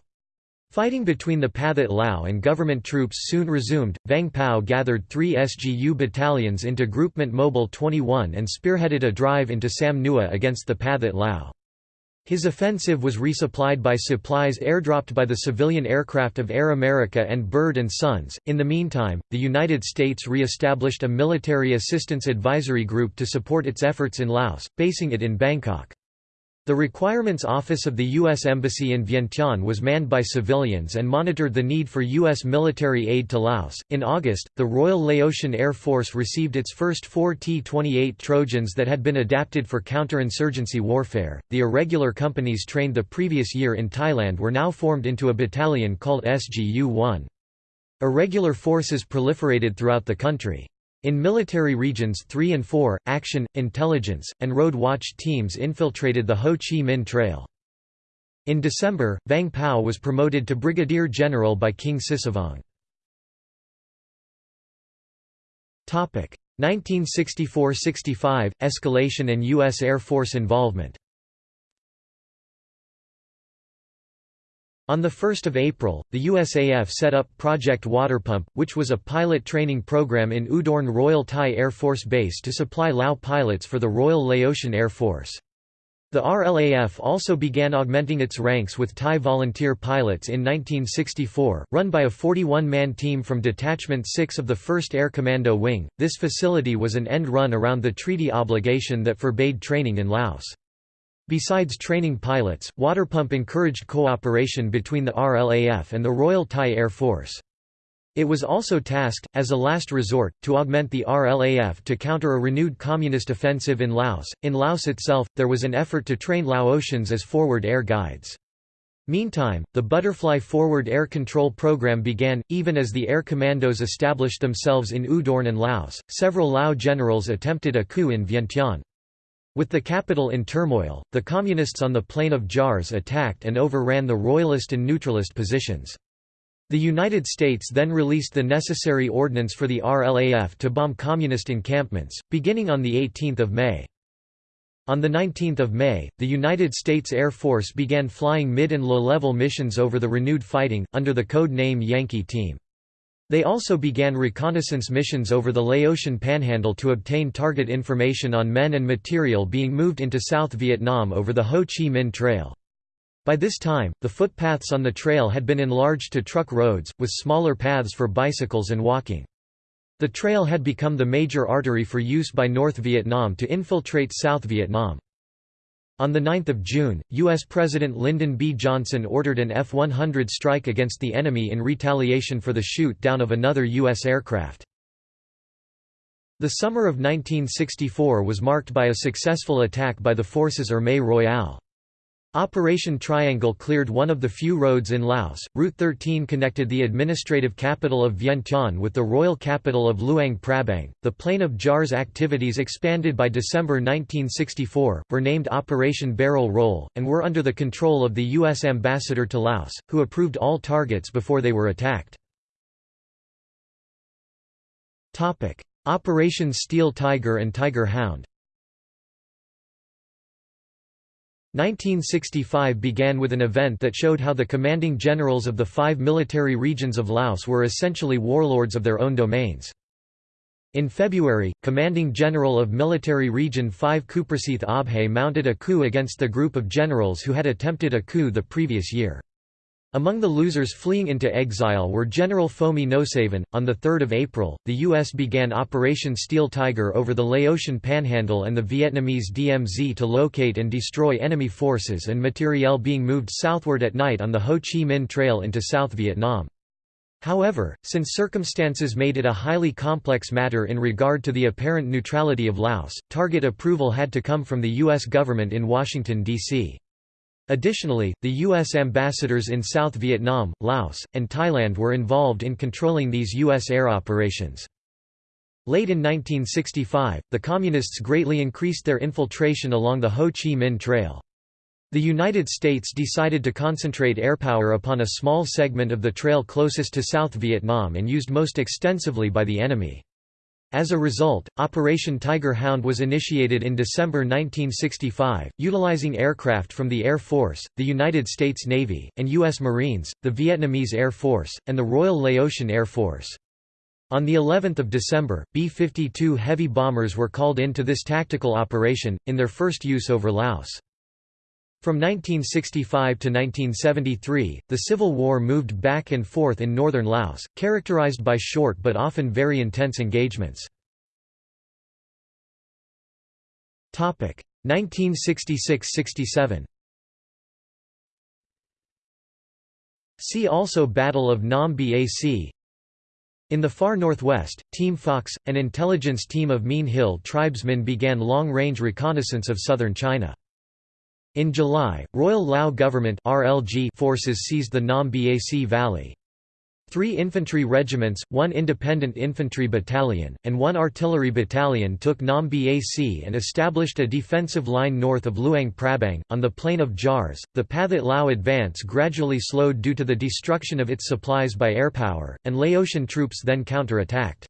Fighting between the Pathet Lao and government troops soon resumed. Vang Pao gathered three SGU battalions into Groupement Mobile 21 and spearheaded a drive into Sam Nua against the Pathet Lao. His offensive was resupplied by supplies airdropped by the civilian aircraft of Air America and Bird and Sons. In the meantime, the United States re-established a military assistance advisory group to support its efforts in Laos, basing it in Bangkok. The Requirements Office of the U.S. Embassy in Vientiane was manned by civilians and monitored the need for U.S. military aid to Laos. In August, the Royal Laotian Air Force received its first four T 28 Trojans that had been adapted for counterinsurgency warfare. The irregular companies trained the previous year in Thailand were now formed into a battalion called SGU 1. Irregular forces proliferated throughout the country. In military regions 3 and 4, action, intelligence, and road watch teams infiltrated the Ho Chi Minh Trail. In December, Vang Pao was promoted to brigadier general by King Sisavong. 1964–65 – Escalation and U.S. Air Force involvement On 1 April, the USAF set up Project Waterpump, which was a pilot training program in Udorn Royal Thai Air Force Base to supply Lao pilots for the Royal Laotian Air Force. The RLAF also began augmenting its ranks with Thai volunteer pilots in 1964, run by a 41-man team from Detachment 6 of the 1st Air Commando Wing. This facility was an end run around the treaty obligation that forbade training in Laos. Besides training pilots, Waterpump encouraged cooperation between the RLAF and the Royal Thai Air Force. It was also tasked, as a last resort, to augment the RLAF to counter a renewed communist offensive in Laos. In Laos itself, there was an effort to train Laotians as forward air guides. Meantime, the Butterfly Forward Air Control Program began, even as the air commandos established themselves in Udorn and Laos. Several Lao generals attempted a coup in Vientiane. With the capital in turmoil, the Communists on the plain of Jars attacked and overran the Royalist and neutralist positions. The United States then released the necessary ordnance for the RLAF to bomb Communist encampments, beginning on 18 May. On 19 May, the United States Air Force began flying mid- and low-level missions over the renewed fighting, under the code name Yankee Team. They also began reconnaissance missions over the Laotian Panhandle to obtain target information on men and material being moved into South Vietnam over the Ho Chi Minh Trail. By this time, the footpaths on the trail had been enlarged to truck roads, with smaller paths for bicycles and walking. The trail had become the major artery for use by North Vietnam to infiltrate South Vietnam. On 9 June, U.S. President Lyndon B. Johnson ordered an F-100 strike against the enemy in retaliation for the shoot-down of another U.S. aircraft. The summer of 1964 was marked by a successful attack by the forces Armée Royale. Operation Triangle cleared one of the few roads in Laos. Route 13 connected the administrative capital of Vientiane with the royal capital of Luang Prabang. The Plain of Jars activities expanded by December 1964, were named Operation Barrel Roll, and were under the control of the U.S. ambassador to Laos, who approved all targets before they were attacked. Operation Steel Tiger and Tiger Hound 1965 began with an event that showed how the commanding generals of the five military regions of Laos were essentially warlords of their own domains. In February, commanding general of Military Region 5 Kouprasith Abhay mounted a coup against the group of generals who had attempted a coup the previous year. Among the losers fleeing into exile were General Phoumi Nosavan. On 3 April, the U.S. began Operation Steel Tiger over the Laotian Panhandle and the Vietnamese DMZ to locate and destroy enemy forces and materiel being moved southward at night on the Ho Chi Minh Trail into South Vietnam. However, since circumstances made it a highly complex matter in regard to the apparent neutrality of Laos, target approval had to come from the U.S. government in Washington, D.C. Additionally, the U.S. ambassadors in South Vietnam, Laos, and Thailand were involved in controlling these U.S. air operations. Late in 1965, the Communists greatly increased their infiltration along the Ho Chi Minh Trail. The United States decided to concentrate airpower upon a small segment of the trail closest to South Vietnam and used most extensively by the enemy. As a result, Operation Tiger Hound was initiated in December 1965, utilizing aircraft from the Air Force, the United States Navy, and U.S. Marines, the Vietnamese Air Force, and the Royal Laotian Air Force. On the 11th of December, B-52 heavy bombers were called in to this tactical operation, in their first use over Laos. From 1965 to 1973, the Civil War moved back and forth in northern Laos, characterized by short but often very intense engagements. 1966–67 See also Battle of Nam Bac In the far northwest, Team Fox, an intelligence team of Mean Hill tribesmen began long-range reconnaissance of southern China. In July, Royal Lao Government RLG forces seized the Nam Bac Valley. Three infantry regiments, one independent infantry battalion, and one artillery battalion took Nam Bac and established a defensive line north of Luang Prabang. On the plain of Jars, the Pathet Lao advance gradually slowed due to the destruction of its supplies by airpower, and Laotian troops then counter-attacked.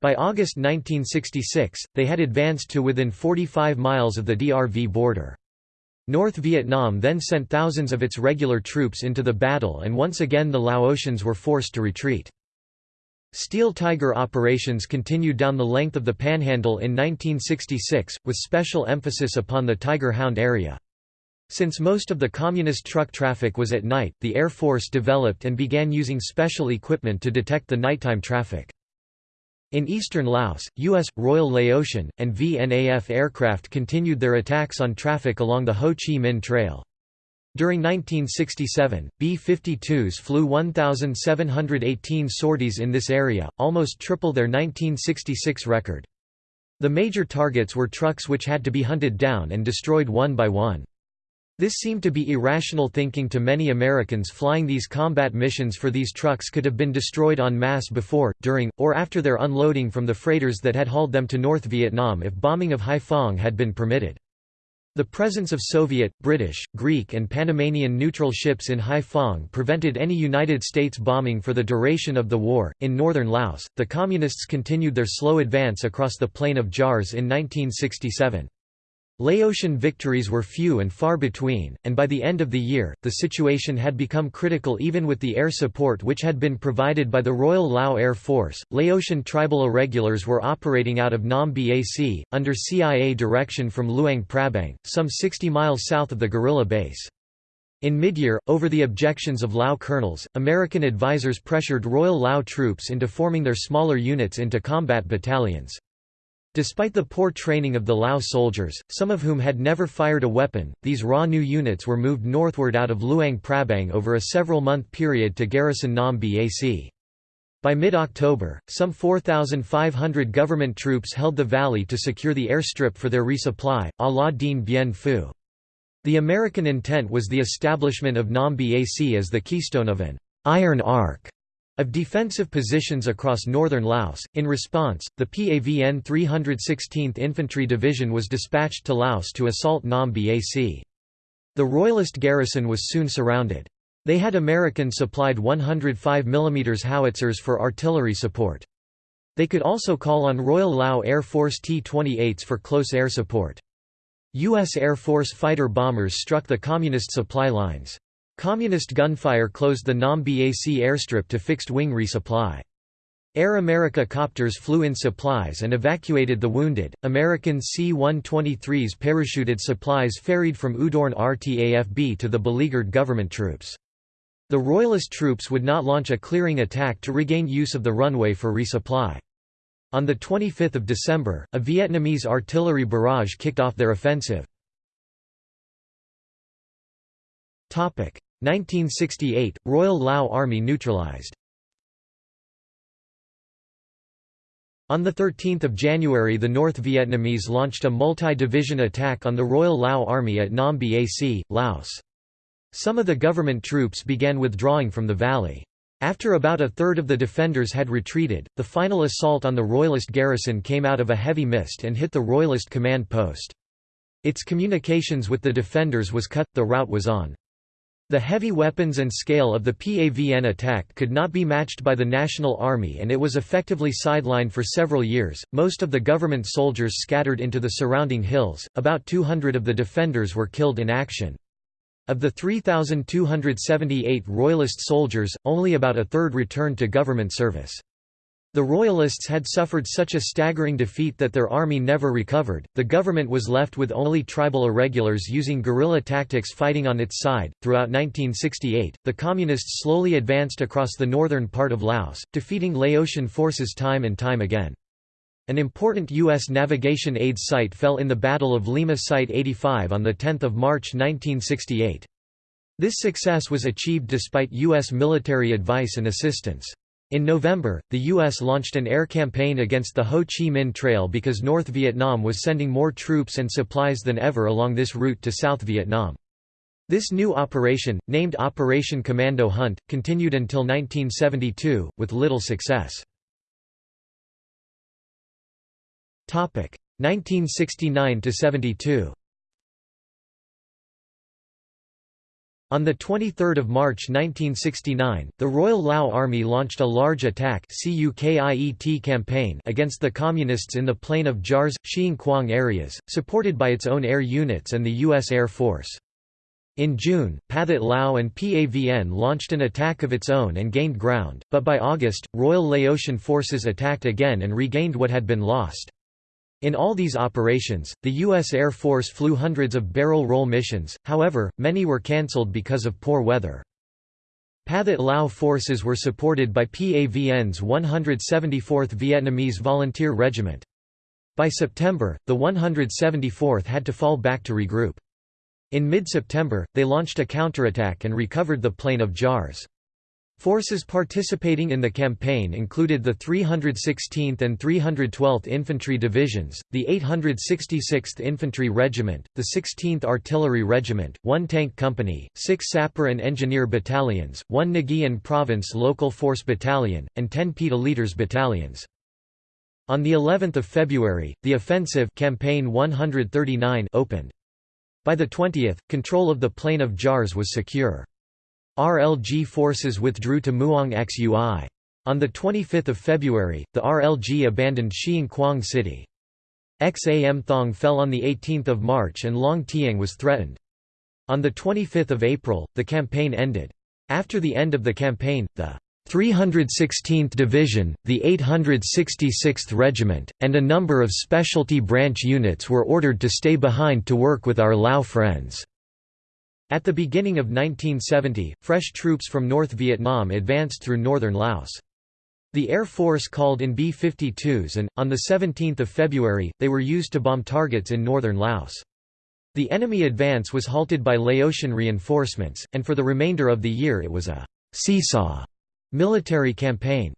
By August 1966, they had advanced to within 45 miles of the DRV border. North Vietnam then sent thousands of its regular troops into the battle and once again the Laotians were forced to retreat. Steel Tiger operations continued down the length of the Panhandle in 1966, with special emphasis upon the Tiger Hound area. Since most of the communist truck traffic was at night, the Air Force developed and began using special equipment to detect the nighttime traffic. In eastern Laos, U.S., Royal Laotian, and VNAF aircraft continued their attacks on traffic along the Ho Chi Minh Trail. During 1967, B-52s flew 1,718 sorties in this area, almost triple their 1966 record. The major targets were trucks which had to be hunted down and destroyed one by one. This seemed to be irrational thinking to many Americans flying these combat missions for these trucks could have been destroyed en masse before, during, or after their unloading from the freighters that had hauled them to North Vietnam if bombing of Haiphong had been permitted. The presence of Soviet, British, Greek and Panamanian neutral ships in Haiphong prevented any United States bombing for the duration of the war. In northern Laos, the Communists continued their slow advance across the plain of Jars in 1967. Laotian victories were few and far between, and by the end of the year, the situation had become critical even with the air support which had been provided by the Royal Lao Air Force. Laotian tribal irregulars were operating out of Nam Bac, under CIA direction from Luang Prabang, some 60 miles south of the guerrilla base. In midyear, over the objections of Lao colonels, American advisers pressured Royal Lao troops into forming their smaller units into combat battalions. Despite the poor training of the Lao soldiers, some of whom had never fired a weapon, these raw new units were moved northward out of Luang Prabang over a several-month period to garrison Nam Bac. By mid-October, some 4,500 government troops held the valley to secure the airstrip for their resupply, a la Dien Bien Phu. The American intent was the establishment of Nam Bac as the keystone of an «iron arc» of defensive positions across northern Laos. In response, the PAVN 316th Infantry Division was dispatched to Laos to assault Nam Bac. The Royalist garrison was soon surrounded. They had American-supplied 105 mm howitzers for artillery support. They could also call on Royal Lao Air Force T-28s for close air support. U.S. Air Force fighter bombers struck the Communist supply lines. Communist gunfire closed the Nam Bac airstrip to fixed-wing resupply. Air America copters flew in supplies and evacuated the wounded. American C-123s parachuted supplies ferried from Udorn RTAFB to the beleaguered government troops. The Royalist troops would not launch a clearing attack to regain use of the runway for resupply. On 25 December, a Vietnamese artillery barrage kicked off their offensive. 1968 – Royal Lao Army neutralized On 13 January the North Vietnamese launched a multi-division attack on the Royal Lao Army at Nam Bac, Laos. Some of the government troops began withdrawing from the valley. After about a third of the defenders had retreated, the final assault on the Royalist garrison came out of a heavy mist and hit the Royalist command post. Its communications with the defenders was cut, the route was on. The heavy weapons and scale of the PAVN attack could not be matched by the National Army and it was effectively sidelined for several years. Most of the government soldiers scattered into the surrounding hills, about 200 of the defenders were killed in action. Of the 3,278 Royalist soldiers, only about a third returned to government service. The Royalists had suffered such a staggering defeat that their army never recovered. The government was left with only tribal irregulars using guerrilla tactics fighting on its side. Throughout 1968, the Communists slowly advanced across the northern part of Laos, defeating Laotian forces time and time again. An important U.S. navigation aid site fell in the Battle of Lima Site 85 on 10 March 1968. This success was achieved despite U.S. military advice and assistance. In November, the U.S. launched an air campaign against the Ho Chi Minh Trail because North Vietnam was sending more troops and supplies than ever along this route to South Vietnam. This new operation, named Operation Commando Hunt, continued until 1972, with little success. 1969–72 On 23 March 1969, the Royal Lao Army launched a large attack campaign against the Communists in the plain of Jars, Xiangkhouang areas, supported by its own air units and the U.S. Air Force. In June, Pathet Lao and PAVN launched an attack of its own and gained ground, but by August, Royal Laotian forces attacked again and regained what had been lost. In all these operations, the U.S. Air Force flew hundreds of barrel roll missions, however, many were cancelled because of poor weather. Pathet Lao forces were supported by PAVN's 174th Vietnamese Volunteer Regiment. By September, the 174th had to fall back to regroup. In mid-September, they launched a counterattack and recovered the plain of Jars. Forces participating in the campaign included the 316th and 312th Infantry Divisions, the 866th Infantry Regiment, the 16th Artillery Regiment, one tank company, six sapper and engineer battalions, one Nghi Province Local Force Battalion, and 10 PETA Leaders Battalions. On the 11th of February, the offensive campaign 139 opened. By the 20th, control of the plain of Jars was secure. RLG forces withdrew to Muang Soui. On 25 February, the RLG abandoned Xiang Khouang City. Xam Thong fell on 18 March and Long Tieng was threatened. On 25 April, the campaign ended. After the end of the campaign, the 316th Division, the 866th Regiment, and a number of specialty branch units were ordered to stay behind to work with our Lao friends. At the beginning of 1970, fresh troops from North Vietnam advanced through northern Laos. The Air Force called in B-52s and, on 17 February, they were used to bomb targets in northern Laos. The enemy advance was halted by Laotian reinforcements, and for the remainder of the year it was a «seesaw» military campaign.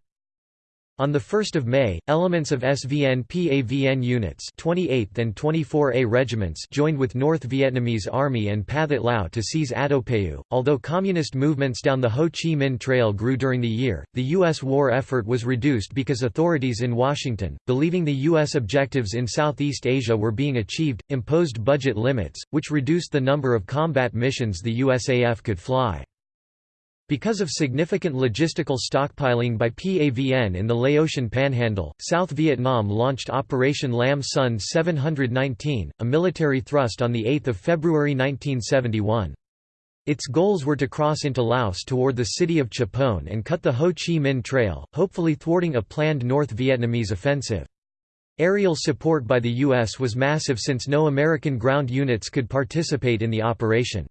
On 1 May, elements of SVN PAVN units 28th and 24A regiments joined with North Vietnamese Army and Pathet Lao to seize Attapeu. Although communist movements down the Ho Chi Minh Trail grew during the year, the U.S. war effort was reduced because authorities in Washington, believing the U.S. objectives in Southeast Asia were being achieved, imposed budget limits, which reduced the number of combat missions the USAF could fly. Because of significant logistical stockpiling by PAVN in the Laotian Panhandle, South Vietnam launched Operation Lam Son 719, a military thrust on 8 February 1971. Its goals were to cross into Laos toward the city of Tchepone and cut the Ho Chi Minh Trail, hopefully thwarting a planned North Vietnamese offensive. Aerial support by the U.S. was massive since no American ground units could participate in the operation.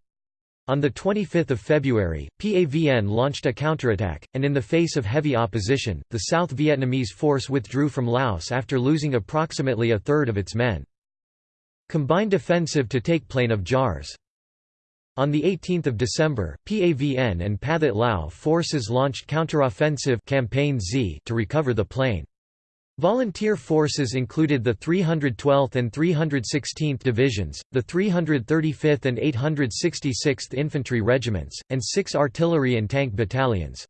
On 25 February, PAVN launched a counterattack, and in the face of heavy opposition, the South Vietnamese force withdrew from Laos after losing approximately a third of its men. Combined offensive to take Plain of Jars. On 18 December, PAVN and Pathet Lao forces launched counteroffensive Campaign Z to recover the plain. Volunteer forces included the 312th and 316th Divisions, the 335th and 866th Infantry Regiments, and six artillery and tank battalions.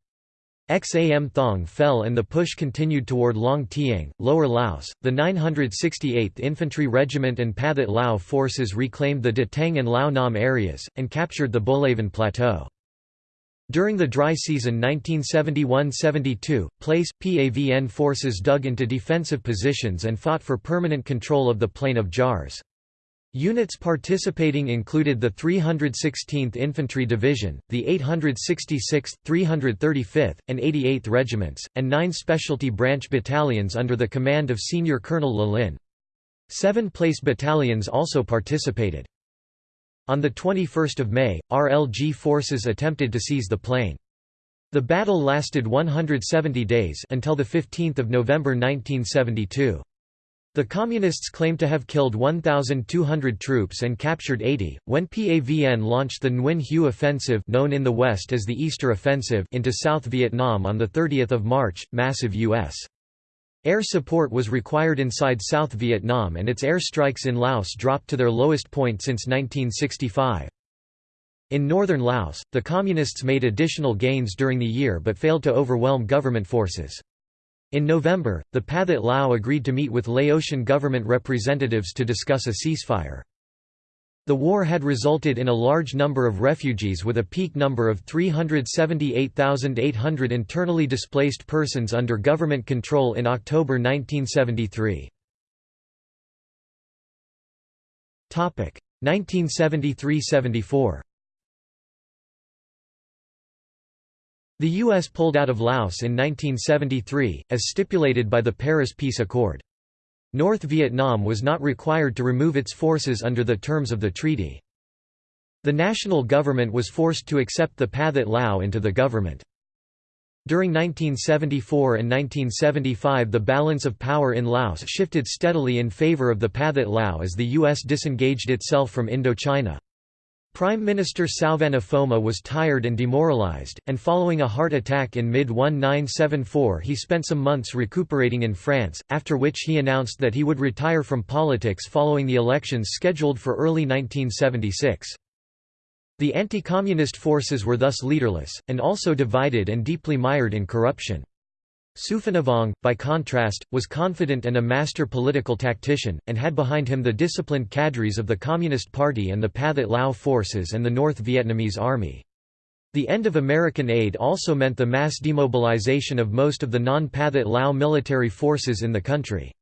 Xam Thong fell and the push continued toward Long Tieng, Lower Laos. The 968th Infantry Regiment and Pathet Lao forces reclaimed the Dateng and Lao Nam areas, and captured the Bolaven Plateau. During the dry season 1971–72, place, PAVN forces dug into defensive positions and fought for permanent control of the Plain of Jars. Units participating included the 316th Infantry Division, the 866th, 335th, and 88th Regiments, and nine specialty branch battalions under the command of Senior Colonel Lalin. Seven place battalions also participated. On 21 May, RLG forces attempted to seize the plain. The battle lasted 170 days until 15 November 1972. The Communists claimed to have killed 1,200 troops and captured 80. When PAVN launched the Nguyen Hue Offensive, known in the West as the Easter Offensive, into South Vietnam on the 30th of March, massive U.S. Air support was required inside South Vietnam, and its air strikes in Laos dropped to their lowest point since 1965. In northern Laos, the Communists made additional gains during the year but failed to overwhelm government forces. In November, the Pathet Lao agreed to meet with Laotian government representatives to discuss a ceasefire. The war had resulted in a large number of refugees with a peak number of 378,800 internally displaced persons under government control in October 1973. 1973–74 The U.S. pulled out of Laos in 1973, as stipulated by the Paris Peace Accord. North Vietnam was not required to remove its forces under the terms of the treaty. The national government was forced to accept the Pathet Lao into the government. During 1974 and 1975 the balance of power in Laos shifted steadily in favor of the Pathet Lao as the U.S. disengaged itself from Indochina. Prime Minister Souvanna Phouma was tired and demoralized, and following a heart attack in mid-1974 he spent some months recuperating in France, after which he announced that he would retire from politics following the elections scheduled for early 1976. The anti-communist forces were thus leaderless, and also divided and deeply mired in corruption. Souphanouvong, by contrast, was confident and a master political tactician, and had behind him the disciplined cadres of the Communist Party and the Pathet Lao forces and the North Vietnamese Army. The end of American aid also meant the mass demobilization of most of the non-Pathet Lao military forces in the country.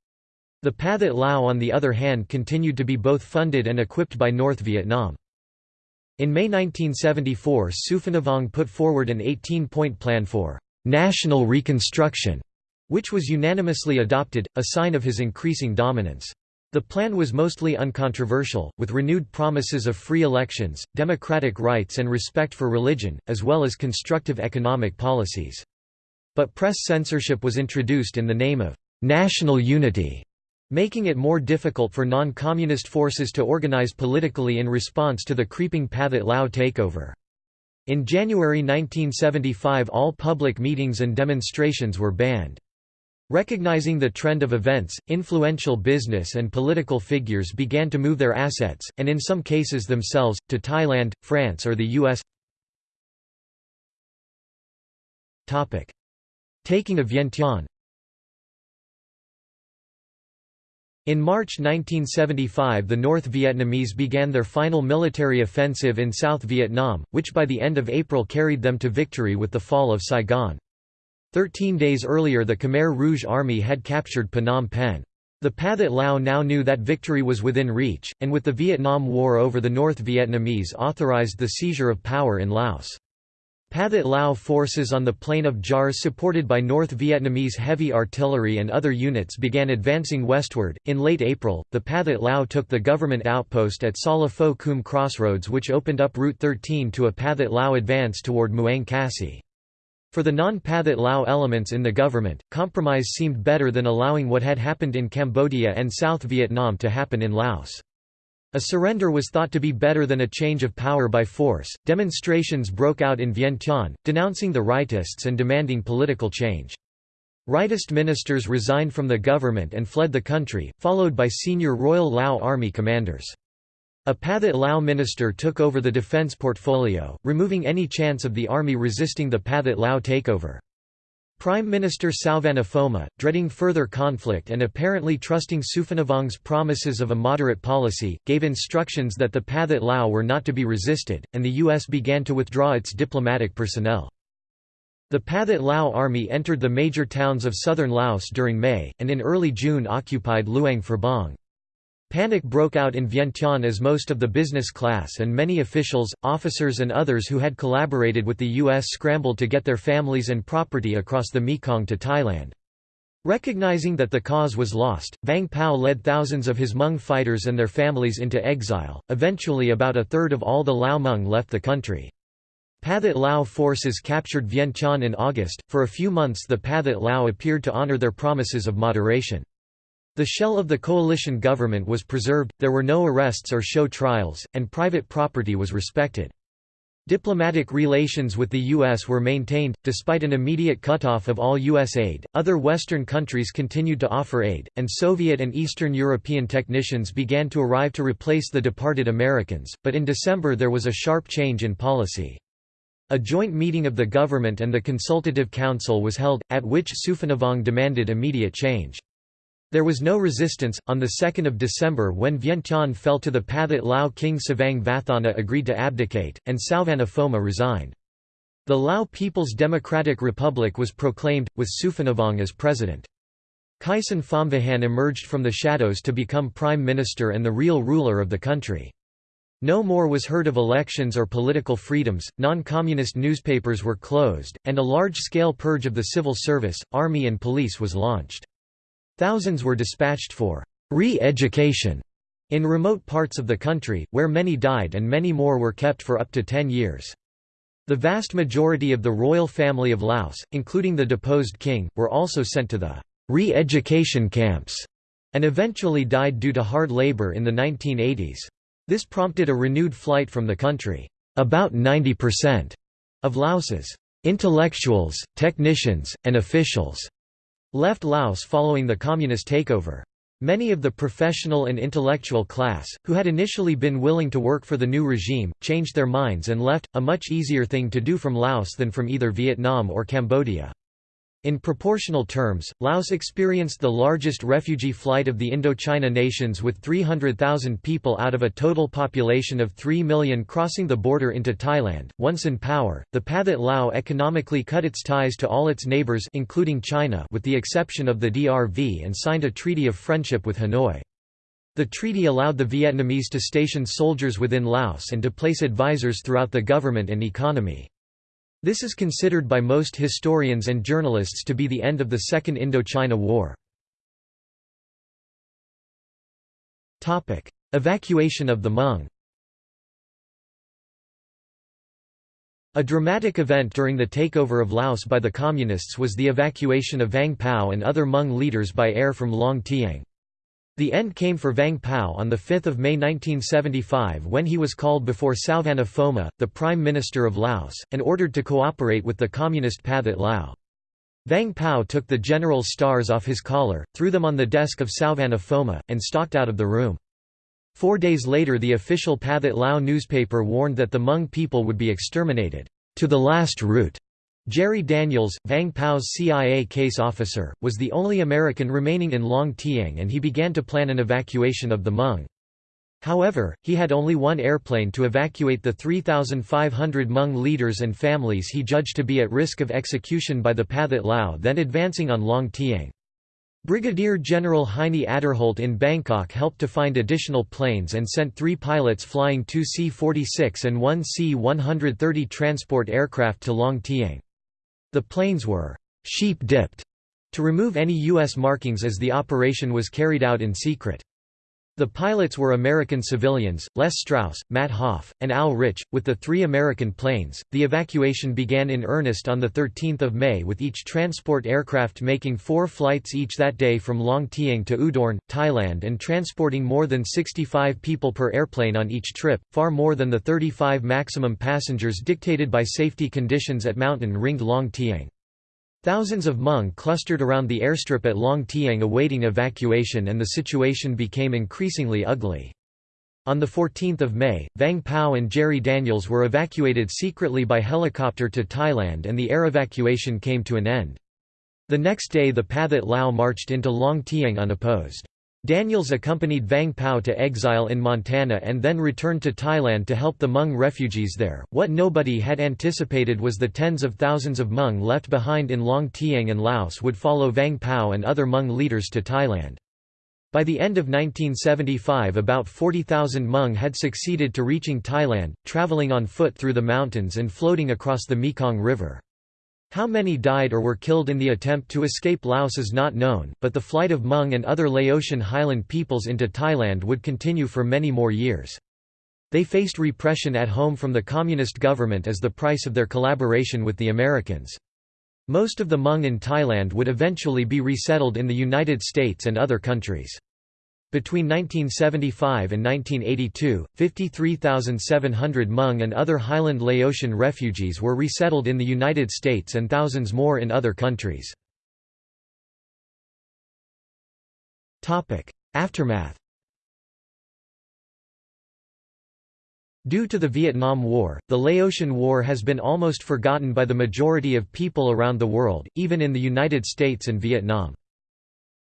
The Pathet Lao on the other hand continued to be both funded and equipped by North Vietnam. In May 1974 Souphanouvong put forward an 18-point plan for national reconstruction, which was unanimously adopted, a sign of his increasing dominance. The plan was mostly uncontroversial, with renewed promises of free elections, democratic rights and respect for religion, as well as constructive economic policies. But press censorship was introduced in the name of national unity, making it more difficult for non-communist forces to organize politically in response to the creeping Pathet Lao takeover. In January 1975 all public meetings and demonstrations were banned. Recognizing the trend of events, influential business and political figures began to move their assets, and in some cases themselves, to Thailand, France or the U.S. Taking of Vientiane In March 1975 the North Vietnamese began their final military offensive in South Vietnam, which by the end of April carried them to victory with the fall of Saigon. Thirteen days earlier the Khmer Rouge Army had captured Phnom Penh. The Pathet Lao now knew that victory was within reach, and with the Vietnam War over the North Vietnamese authorized the seizure of power in Laos. Pathet Lao forces on the Plain of Jars supported by North Vietnamese heavy artillery and other units began advancing westward. In late April, the Pathet Lao took the government outpost at Sala Phou Khoun crossroads which opened up Route 13 to a Pathet Lao advance toward Muang Kassy. For the non-Pathet Lao elements in the government, compromise seemed better than allowing what had happened in Cambodia and South Vietnam to happen in Laos. A surrender was thought to be better than a change of power by force. Demonstrations broke out in Vientiane, denouncing the rightists and demanding political change. Rightist ministers resigned from the government and fled the country, followed by senior Royal Lao Army commanders. A Pathet Lao minister took over the defense portfolio, removing any chance of the army resisting the Pathet Lao takeover. Prime Minister Souphanouvong Phouma, dreading further conflict and apparently trusting Souphanouvong's promises of a moderate policy, gave instructions that the Pathet Lao were not to be resisted, and the U.S. began to withdraw its diplomatic personnel. The Pathet Lao army entered the major towns of southern Laos during May, and in early June occupied Luang Prabang. Panic broke out in Vientiane as most of the business class and many officials, officers and others who had collaborated with the U.S. scrambled to get their families and property across the Mekong to Thailand. Recognizing that the cause was lost, Vang Pao led thousands of his Hmong fighters and their families into exile. Eventually, about a third of all the Lao Hmong left the country. Pathet Lao forces captured Vientiane in August. For a few months, the Pathet Lao appeared to honor their promises of moderation. The shell of the coalition government was preserved, there were no arrests or show trials, and private property was respected. Diplomatic relations with the U.S. were maintained, despite an immediate cutoff of all U.S. aid. Other Western countries continued to offer aid, and Soviet and Eastern European technicians began to arrive to replace the departed Americans, but in December there was a sharp change in policy. A joint meeting of the government and the Consultative Council was held, at which Souphanouvong demanded immediate change. There was no resistance. On 2 December, when Vientiane fell to the Pathet Lao king Savang Vathana agreed to abdicate, and Souvanna Phouma resigned. The Lao People's Democratic Republic was proclaimed, with Souphanouvong as president. Kaysone Phomvihane emerged from the shadows to become prime minister and the real ruler of the country. No more was heard of elections or political freedoms, non-communist newspapers were closed, and a large-scale purge of the civil service, army and police was launched. Thousands were dispatched for re-education in remote parts of the country, where many died and many more were kept for up to ten years. The vast majority of the royal family of Laos, including the deposed king, were also sent to the re-education camps, and eventually died due to hard labor in the 1980s. This prompted a renewed flight from the country. About 90% of Laos's intellectuals, technicians, and officials left Laos following the communist takeover. Many of the professional and intellectual class, who had initially been willing to work for the new regime, changed their minds and left, a much easier thing to do from Laos than from either Vietnam or Cambodia. In proportional terms, Laos experienced the largest refugee flight of the Indochina nations with 300,000 people out of a total population of 3 million crossing the border into Thailand. Once in power, the Pathet Lao economically cut its ties to all its neighbors including China with the exception of the DRV and signed a treaty of friendship with Hanoi. The treaty allowed the Vietnamese to station soldiers within Laos and to place advisors throughout the government and economy. This is considered by most historians and journalists to be the end of the Second Indochina War. Evacuation of the Hmong A dramatic event during the takeover of Laos by the Communists was the evacuation of Vang Pao and other Hmong leaders by air from Long Tieng. The end came for Vang Pao on 5 May 1975 when he was called before Souvanna Phouma, the Prime Minister of Laos, and ordered to cooperate with the Communist Pathet Lao. Vang Pao took the general's stars off his collar, threw them on the desk of Souvanna Phouma, and stalked out of the room. Four days later the official Pathet Lao newspaper warned that the Hmong people would be exterminated, to the last root. Jerry Daniels, Vang Pao's CIA case officer, was the only American remaining in Long Tieng and he began to plan an evacuation of the Hmong. However, he had only one airplane to evacuate the 3,500 Hmong leaders and families he judged to be at risk of execution by the Pathet Lao then advancing on Long Tieng. Brigadier General Heinie Aderholt in Bangkok helped to find additional planes and sent three pilots flying two C-46 and one C-130 transport aircraft to Long Tieng. The planes were sheep-dipped to remove any U.S. markings as the operation was carried out in secret. The pilots were American civilians, Les Strauss, Matt Hoff, and Al Rich, with the three American planes. The evacuation began in earnest on 13 May with each transport aircraft making four flights each that day from Long Tieng to Udorn, Thailand and transporting more than 65 people per airplane on each trip, far more than the 35 maximum passengers dictated by safety conditions at mountain-ringed Long Tieng. Thousands of Hmong clustered around the airstrip at Long Tieng awaiting evacuation and the situation became increasingly ugly. On 14 May, Vang Pao and Jerry Daniels were evacuated secretly by helicopter to Thailand and the air evacuation came to an end. The next day the Pathet Lao marched into Long Tieng unopposed. Daniels accompanied Vang Pao to exile in Montana and then returned to Thailand to help the Hmong refugees there. What nobody had anticipated was the tens of thousands of Hmong left behind in Long Tieng and Laos would follow Vang Pao and other Hmong leaders to Thailand. By the end of 1975 about 40,000 Hmong had succeeded to reaching Thailand, traveling on foot through the mountains and floating across the Mekong River. How many died or were killed in the attempt to escape Laos is not known, but the flight of Hmong and other Laotian highland peoples into Thailand would continue for many more years. They faced repression at home from the communist government as the price of their collaboration with the Americans. Most of the Hmong in Thailand would eventually be resettled in the United States and other countries. Between 1975 and 1982, 53,700 Hmong and other Highland Laotian refugees were resettled in the United States and thousands more in other countries. Aftermath Due to the Vietnam War, the Laotian War has been almost forgotten by the majority of people around the world, even in the United States and Vietnam.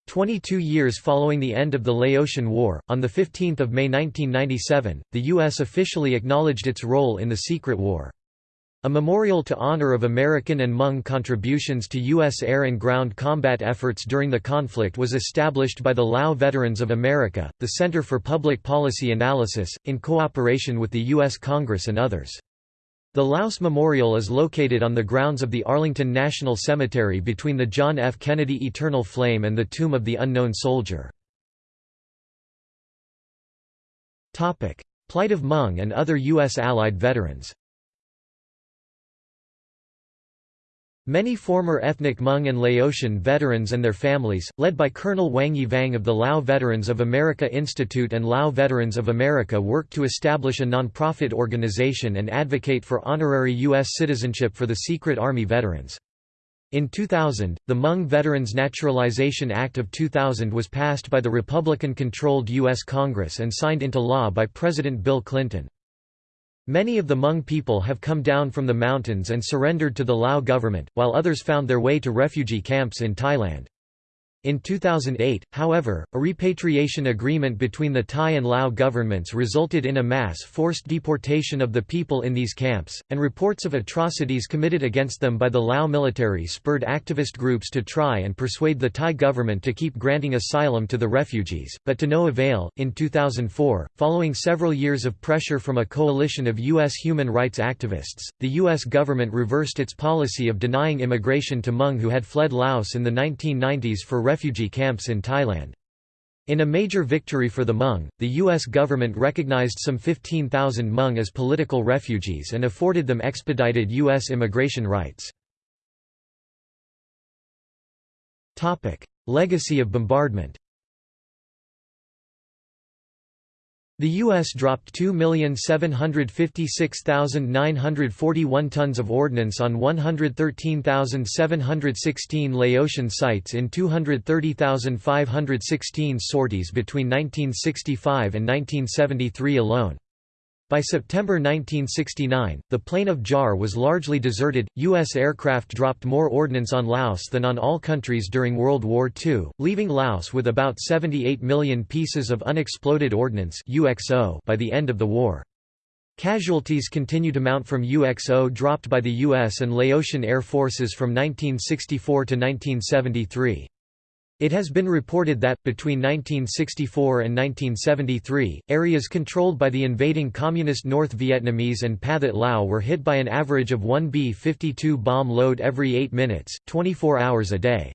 Twenty-two years following the end of the Laotian War, on 15 May 1997, the U.S. officially acknowledged its role in the secret war. A memorial to honor of American and Hmong contributions to U.S. air and ground combat efforts during the conflict was established by the Lao Veterans of America, the Center for Public Policy Analysis, in cooperation with the U.S. Congress and others. The Laos Memorial is located on the grounds of the Arlington National Cemetery between the John F. Kennedy Eternal Flame and the Tomb of the Unknown Soldier. Plight of Hmong and other U.S. Allied veterans Many former ethnic Hmong and Laotian veterans and their families, led by Colonel Wang Yi Vang of the Lao Veterans of America Institute and Lao Veterans of America worked to establish a nonprofit organization and advocate for honorary U.S. citizenship for the Secret Army veterans. In 2000, the Hmong Veterans Naturalization Act of 2000 was passed by the Republican-controlled U.S. Congress and signed into law by President Bill Clinton. Many of the Hmong people have come down from the mountains and surrendered to the Lao government, while others found their way to refugee camps in Thailand. In 2008, however, a repatriation agreement between the Thai and Lao governments resulted in a mass forced deportation of the people in these camps, and reports of atrocities committed against them by the Lao military spurred activist groups to try and persuade the Thai government to keep granting asylum to the refugees, but to no avail. In 2004, following several years of pressure from a coalition of U.S. human rights activists, the U.S. government reversed its policy of denying immigration to Hmong who had fled Laos in the 1990s for refugee camps in Thailand. In a major victory for the Hmong, the U.S. government recognized some 15,000 Hmong as political refugees and afforded them expedited U.S. immigration rights. Legacy of bombardment The U.S. dropped 2,756,941 tons of ordnance on 113,716 Laotian sites in 230,516 sorties between 1965 and 1973 alone. By September 1969, the plain of Jar was largely deserted. U.S. aircraft dropped more ordnance on Laos than on all countries during World War II, leaving Laos with about 78 million pieces of unexploded ordnance (UXO) by the end of the war. Casualties continue to mount from UXO dropped by the U.S. and Laotian Air Forces from 1964 to 1973. It has been reported that, between 1964 and 1973, areas controlled by the invading Communist North Vietnamese and Pathet Lao were hit by an average of one B-52 bomb load every 8 minutes, 24 hours a day.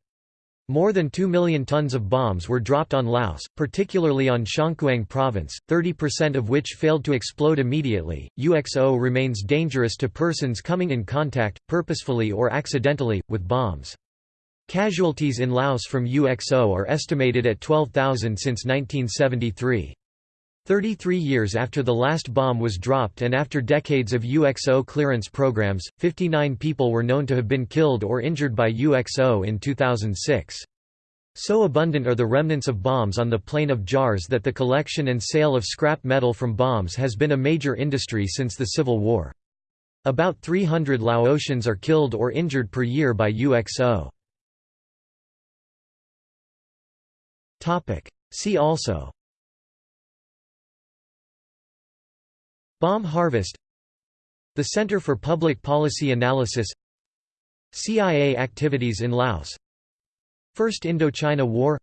More than 2 million tons of bombs were dropped on Laos, particularly on Xiangkhouang province, 30% of which failed to explode immediately. UXO remains dangerous to persons coming in contact, purposefully or accidentally, with bombs. Casualties in Laos from UXO are estimated at 12,000 since 1973. 33 years after the last bomb was dropped and after decades of UXO clearance programs, 59 people were known to have been killed or injured by UXO in 2006. So abundant are the remnants of bombs on the plain of jars that the collection and sale of scrap metal from bombs has been a major industry since the Civil War. About 300 Laotians are killed or injured per year by UXO. See also. Bomb harvest. The Center for Public Policy Analysis. CIA activities in Laos. First Indochina War.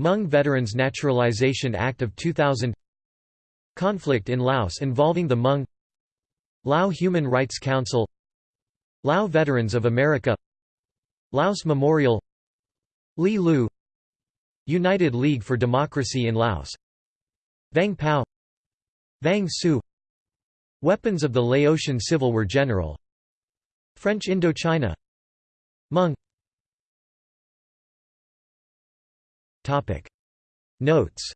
Hmong Veterans Naturalization Act of 2000 Conflict in Laos involving the Hmong. Lao Human Rights Council. Lao Veterans of America. Laos Memorial. Li Lu United League for Democracy in Laos. Vang Pao. Vang Su. Weapons of the Laotian Civil War General. French Indochina. Hmong Topic. Notes.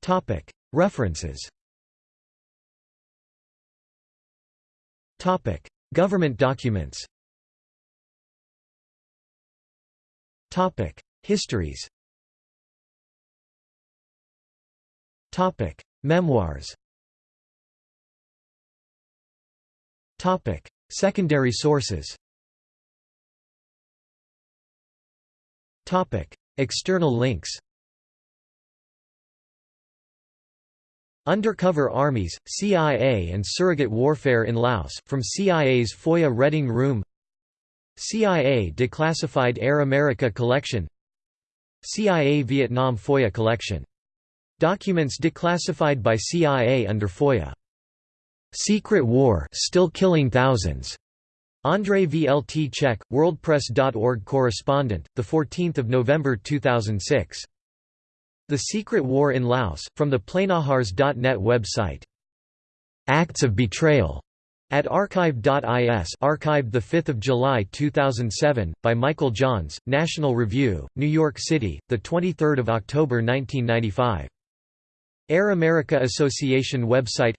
Topic. References. Topic. Government documents Topic Histories Topic: Memoirs. Topic: Secondary sources. Topic: External links. Undercover Armies, CIA and Surrogate Warfare in Laos, from CIA's FOIA Reading Room CIA Declassified Air America Collection CIA Vietnam FOIA Collection Documents declassified by CIA under FOIA. Secret War still killing thousands. Andrei Vltchek, WorldPress.org correspondent, 14 November 2006. The Secret War in Laos, from the Plainahars.net website. Acts of Betrayal at archive.is archived 5 July 2007, by Michael Johns, National Review, New York City, 23 October 1995. Air America Association website.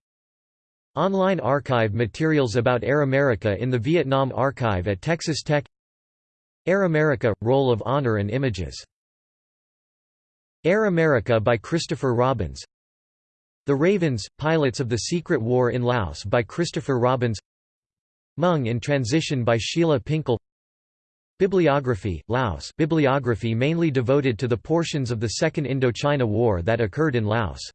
Online archive materials about Air America in the Vietnam Archive at Texas Tech. Air America – Roll of Honor and Images. Air America by Christopher Robbins The Ravens – Pilots of the Secret War in Laos by Christopher Robbins. Hmong in Transition by Sheila Pinkel. Bibliography, Laos. Bibliography mainly devoted to the portions of the Second Indochina War that occurred in Laos